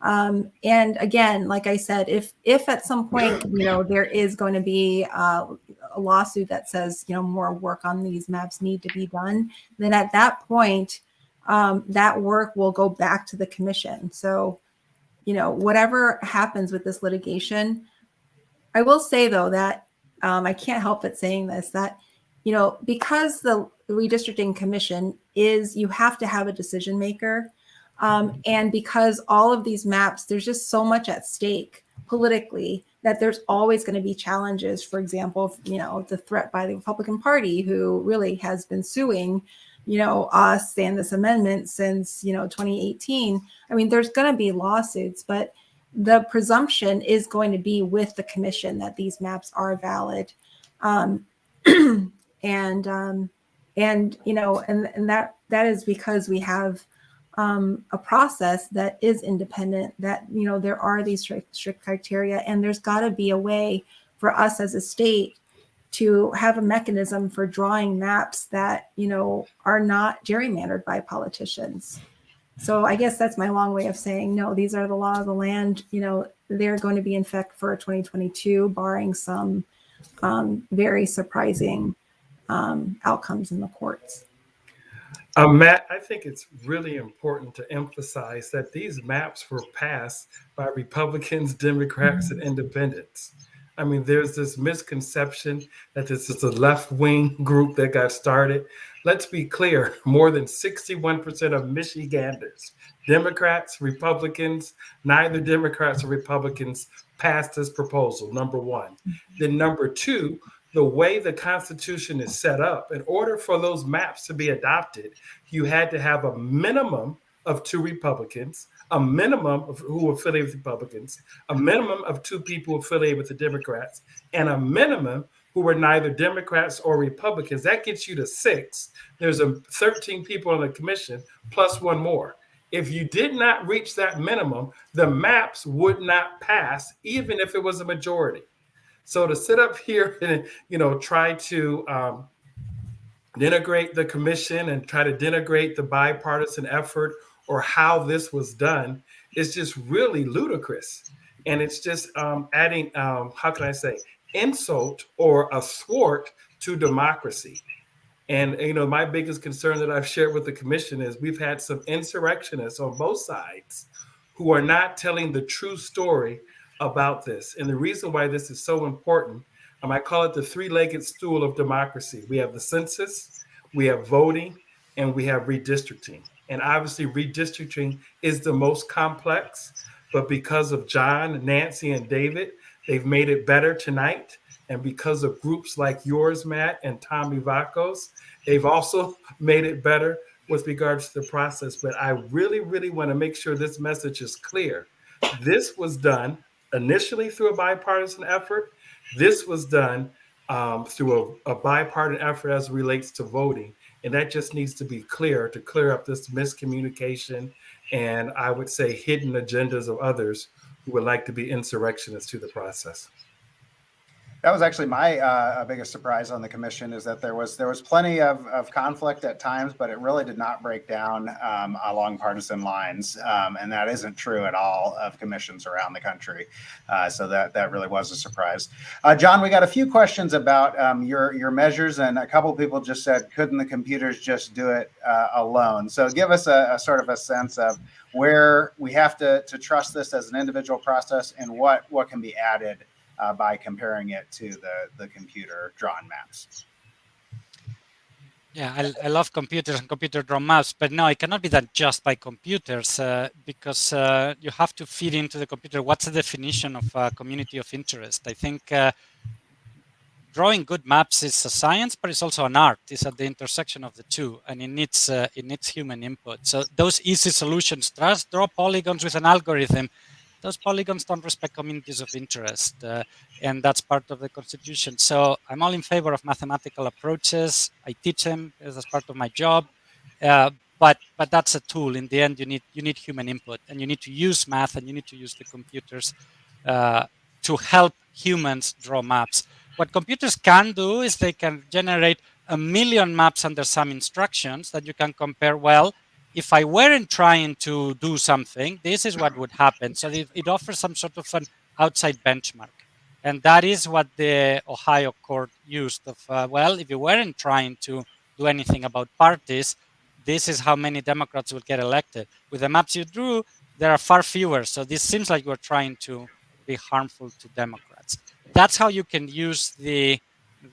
Um, and again, like I said, if if at some point you know there is going to be uh, a lawsuit that says you know more work on these maps need to be done, then at that point um, that work will go back to the commission. So you know whatever happens with this litigation, I will say though that um, I can't help but saying this that you know because the redistricting commission is you have to have a decision maker. Um, and because all of these maps, there's just so much at stake politically that there's always going to be challenges. For example, you know, the threat by the Republican Party, who really has been suing, you know, us and this amendment since, you know, 2018. I mean, there's going to be lawsuits, but the presumption is going to be with the commission that these maps are valid. Um, and um, and you know and and that that is because we have um, a process that is independent that you know there are these strict, strict criteria and there's got to be a way for us as a state to have a mechanism for drawing maps that you know are not gerrymandered by politicians so i guess that's my long way of saying no these are the law of the land you know they're going to be in effect for 2022 barring some um, very surprising um, outcomes in the courts. Uh, Matt, I think it's really important to emphasize that these maps were passed by Republicans, Democrats, and independents. I mean, there's this misconception that this is a left wing group that got started. Let's be clear more than 61% of Michiganders, Democrats, Republicans, neither Democrats or Republicans passed this proposal, number one. Mm-hmm. Then, number two, the way the Constitution is set up, in order for those maps to be adopted, you had to have a minimum of two Republicans, a minimum of who affiliated with Republicans, a minimum of two people affiliated with the Democrats, and a minimum who were neither Democrats or Republicans. That gets you to six. There's a 13 people on the commission plus one more. If you did not reach that minimum, the maps would not pass, even if it was a majority. So to sit up here and you know try to um, denigrate the commission and try to denigrate the bipartisan effort or how this was done is just really ludicrous, and it's just um, adding um, how can I say insult or a thwart to democracy. And you know, my biggest concern that I've shared with the commission is we've had some insurrectionists on both sides who are not telling the true story about this. And the reason why this is so important, um, I call it the three legged stool of democracy. We have the census, we have voting, and we have redistricting. And obviously, redistricting is the most complex, but because of John, Nancy, and David, they've made it better tonight. And because of groups like yours, Matt, and Tom Ivacko's, they've also made it better with regards to the process. But I really, really want to make sure this message is clear. This was done initially through a bipartisan effort. This was done um, through a, a bipartisan effort as relates to voting. And that just needs to be clear to clear up this miscommunication and I would say hidden agendas of others who would like to be insurrectionists to the process. That was actually my uh, biggest surprise on the commission is that there was there was plenty of, of conflict at times, but it really did not break down um, along partisan lines, um, and that isn't true at all of commissions around the country. Uh, so that that really was a surprise. Uh, John, we got a few questions about um, your your measures, and a couple people just said, couldn't the computers just do it uh, alone? So give us a, a sort of a sense of where we have to to trust this as an individual process, and what what can be added uh, by comparing it to the, the computer drawn maps. Yeah, I, I love computers and computer drawn maps, but no, it cannot be done just by computers uh, because uh, you have to feed into the computer what's the definition of a community of interest. I think uh, drawing good maps is a science, but it's also an art. It's at the intersection of the two, and it needs uh, it needs human input. So those easy solutions, just draw polygons with an algorithm, those polygons don't respect communities of interest, uh, and that's part of the constitution. So I'm all in favor of mathematical approaches. I teach them as part of my job, uh, but but that's a tool. In the end, you need you need human input, and you need to use math, and you need to use the computers uh, to help humans draw maps. What computers can do is they can generate a million maps under some instructions that you can compare well if I weren't trying to do something, this is what would happen. So it, it, offers some sort of an outside benchmark. And that is what the Ohio court used of, uh, well, if you weren't trying to do anything about parties, this is how many Democrats will get elected. With the maps you drew, there are far fewer. So this seems like you're trying to be harmful to Democrats. That's how you can use the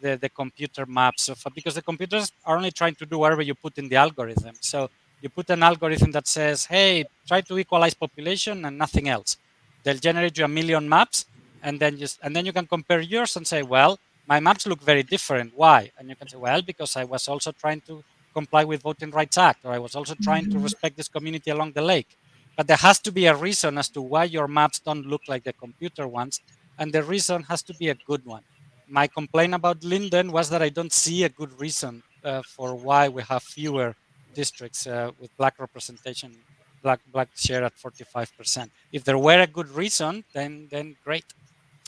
the, the computer maps of, because the computers are only trying to do whatever you put in the algorithm. So you put an algorithm that says, hey, try to equalize population and nothing else. They'll generate you a million maps and then just and then you can compare yours and say, well, my maps look very different. Why? And you can say, well, because I was also trying to comply with Voting Rights Act, or I was also trying to respect this community along the lake. But there has to be a reason as to why your maps don't look like the computer ones, and the reason has to be a good one. My complaint about Linden was that I don't see a good reason uh, for why we have fewer districts uh, with black representation, black black share at 45%. If there were a good reason, then then great.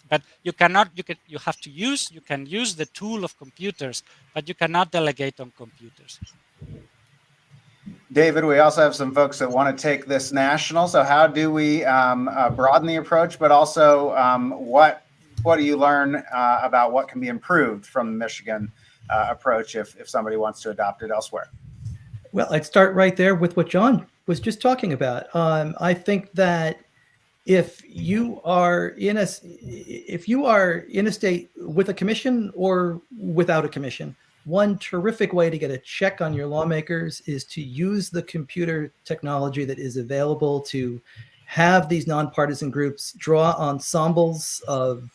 But you cannot, you can, you have to use, you can use the tool of computers, but you cannot delegate on computers. David, we also have some folks that want to take this national. So how do we um, uh, broaden the approach, but also um, what what do you learn uh, about what can be improved from the Michigan uh, approach if, if somebody wants to adopt it elsewhere? Well, I'd start right there with what John was just talking about. Um, I think that if you are in a if you are in a state with a commission or without a commission, one terrific way to get a check on your lawmakers is to use the computer technology that is available to have these nonpartisan groups draw ensembles of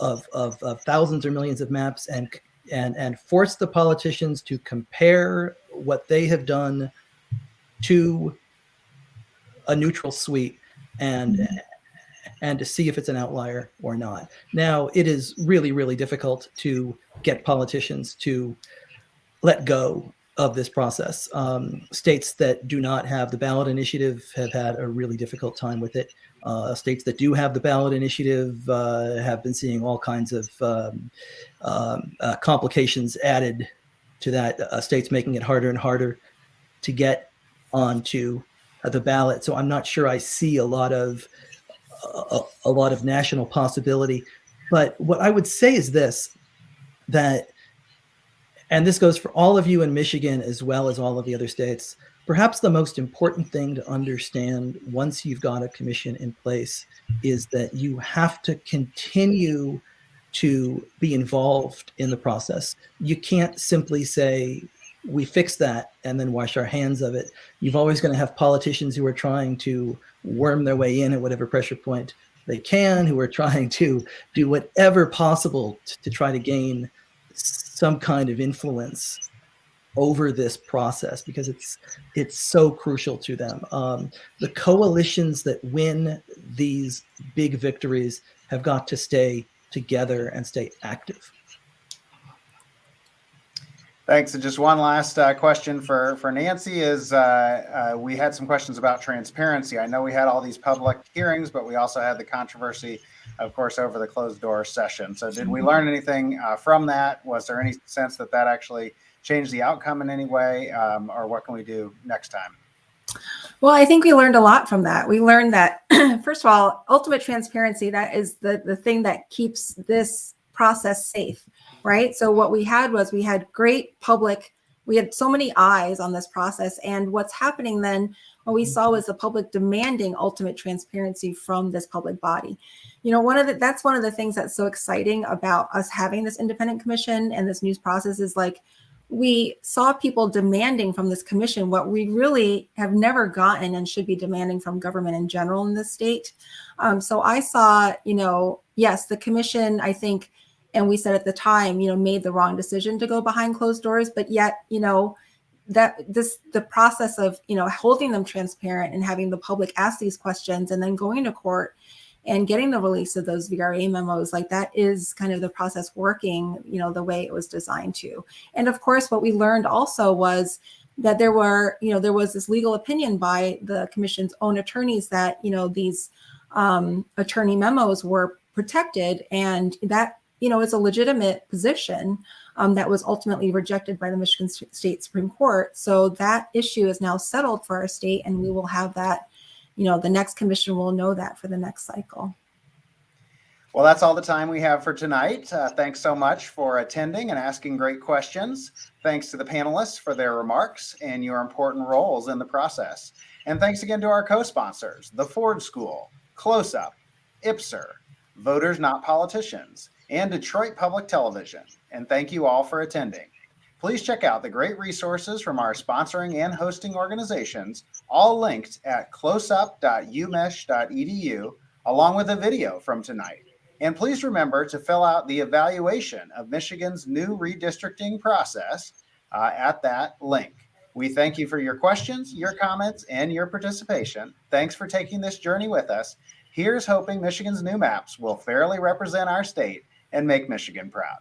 of, of, of thousands or millions of maps and and and force the politicians to compare what they have done to a neutral suite and and to see if it's an outlier or not. Now, it is really, really difficult to get politicians to let go of this process. Um, states that do not have the ballot initiative have had a really difficult time with it. Uh, states that do have the ballot initiative uh, have been seeing all kinds of um, um, uh, complications added to that. Uh, states making it harder and harder to get onto the ballot. So I'm not sure I see a lot of a, a lot of national possibility. But what I would say is this: that, and this goes for all of you in Michigan as well as all of the other states Perhaps the most important thing to understand once you've got a commission in place is that you have to continue to be involved in the process. You can't simply say, we fix that and then wash our hands of it. You've always going to have politicians who are trying to worm their way in at whatever pressure point they can, who are trying to do whatever possible to, to try to gain some kind of influence over this process because it's it's so crucial to them. Um, the coalitions that win these big victories have got to stay together and stay active. Thanks. And just one last uh, question for, for Nancy is uh, uh, we had some questions about transparency. I know we had all these public hearings, but we also had the controversy of course, over the closed door session. So did we learn anything uh, from that? Was there any sense that that actually changed the outcome in any way? Um, or what can we do next time? Well, I think we learned a lot from that. We learned that, first of all, ultimate transparency, that is the, the thing that keeps this process safe, right? So what we had was we had great public, we had so many eyes on this process. And what's happening then, what we saw was the public demanding ultimate transparency from this public body. You know, one of the, that's one of the things that's so exciting about us having this independent commission and this news process is like, we saw people demanding from this commission what we really have never gotten and should be demanding from government in general in this state. Um, so I saw, you know, yes, the commission, I think, and we said at the time, you know, made the wrong decision to go behind closed doors, but yet, you know, that this the process of you know holding them transparent and having the public ask these questions and then going to court and getting the release of those VRA memos, like that is kind of the process working, you know, the way it was designed to. And of course, what we learned also was that there were, you know, there was this legal opinion by the commission's own attorneys that, you know, these um, attorney memos were protected and that, you know, is a legitimate position um, that was ultimately rejected by the Michigan State Supreme Court. So that issue is now settled for our state and we will have that you know, the next commission will know that for the next cycle. Well, that's all the time we have for tonight. Uh, thanks so much for attending and asking great questions. Thanks to the panelists for their remarks and your important roles in the process. And thanks again to our co-sponsors, the Ford School, CLOSUP, IPSR, Voters Not Politicians, and Detroit Public Television. And thank you all for attending. Please check out the great resources from our sponsoring and hosting organizations, all linked at closup.umich.edu, along with a video from tonight. And please remember to fill out the evaluation of Michigan's new redistricting process uh, at that link. We thank you for your questions, your comments, and your participation. Thanks for taking this journey with us. Here's hoping Michigan's new maps will fairly represent our state and make Michigan proud.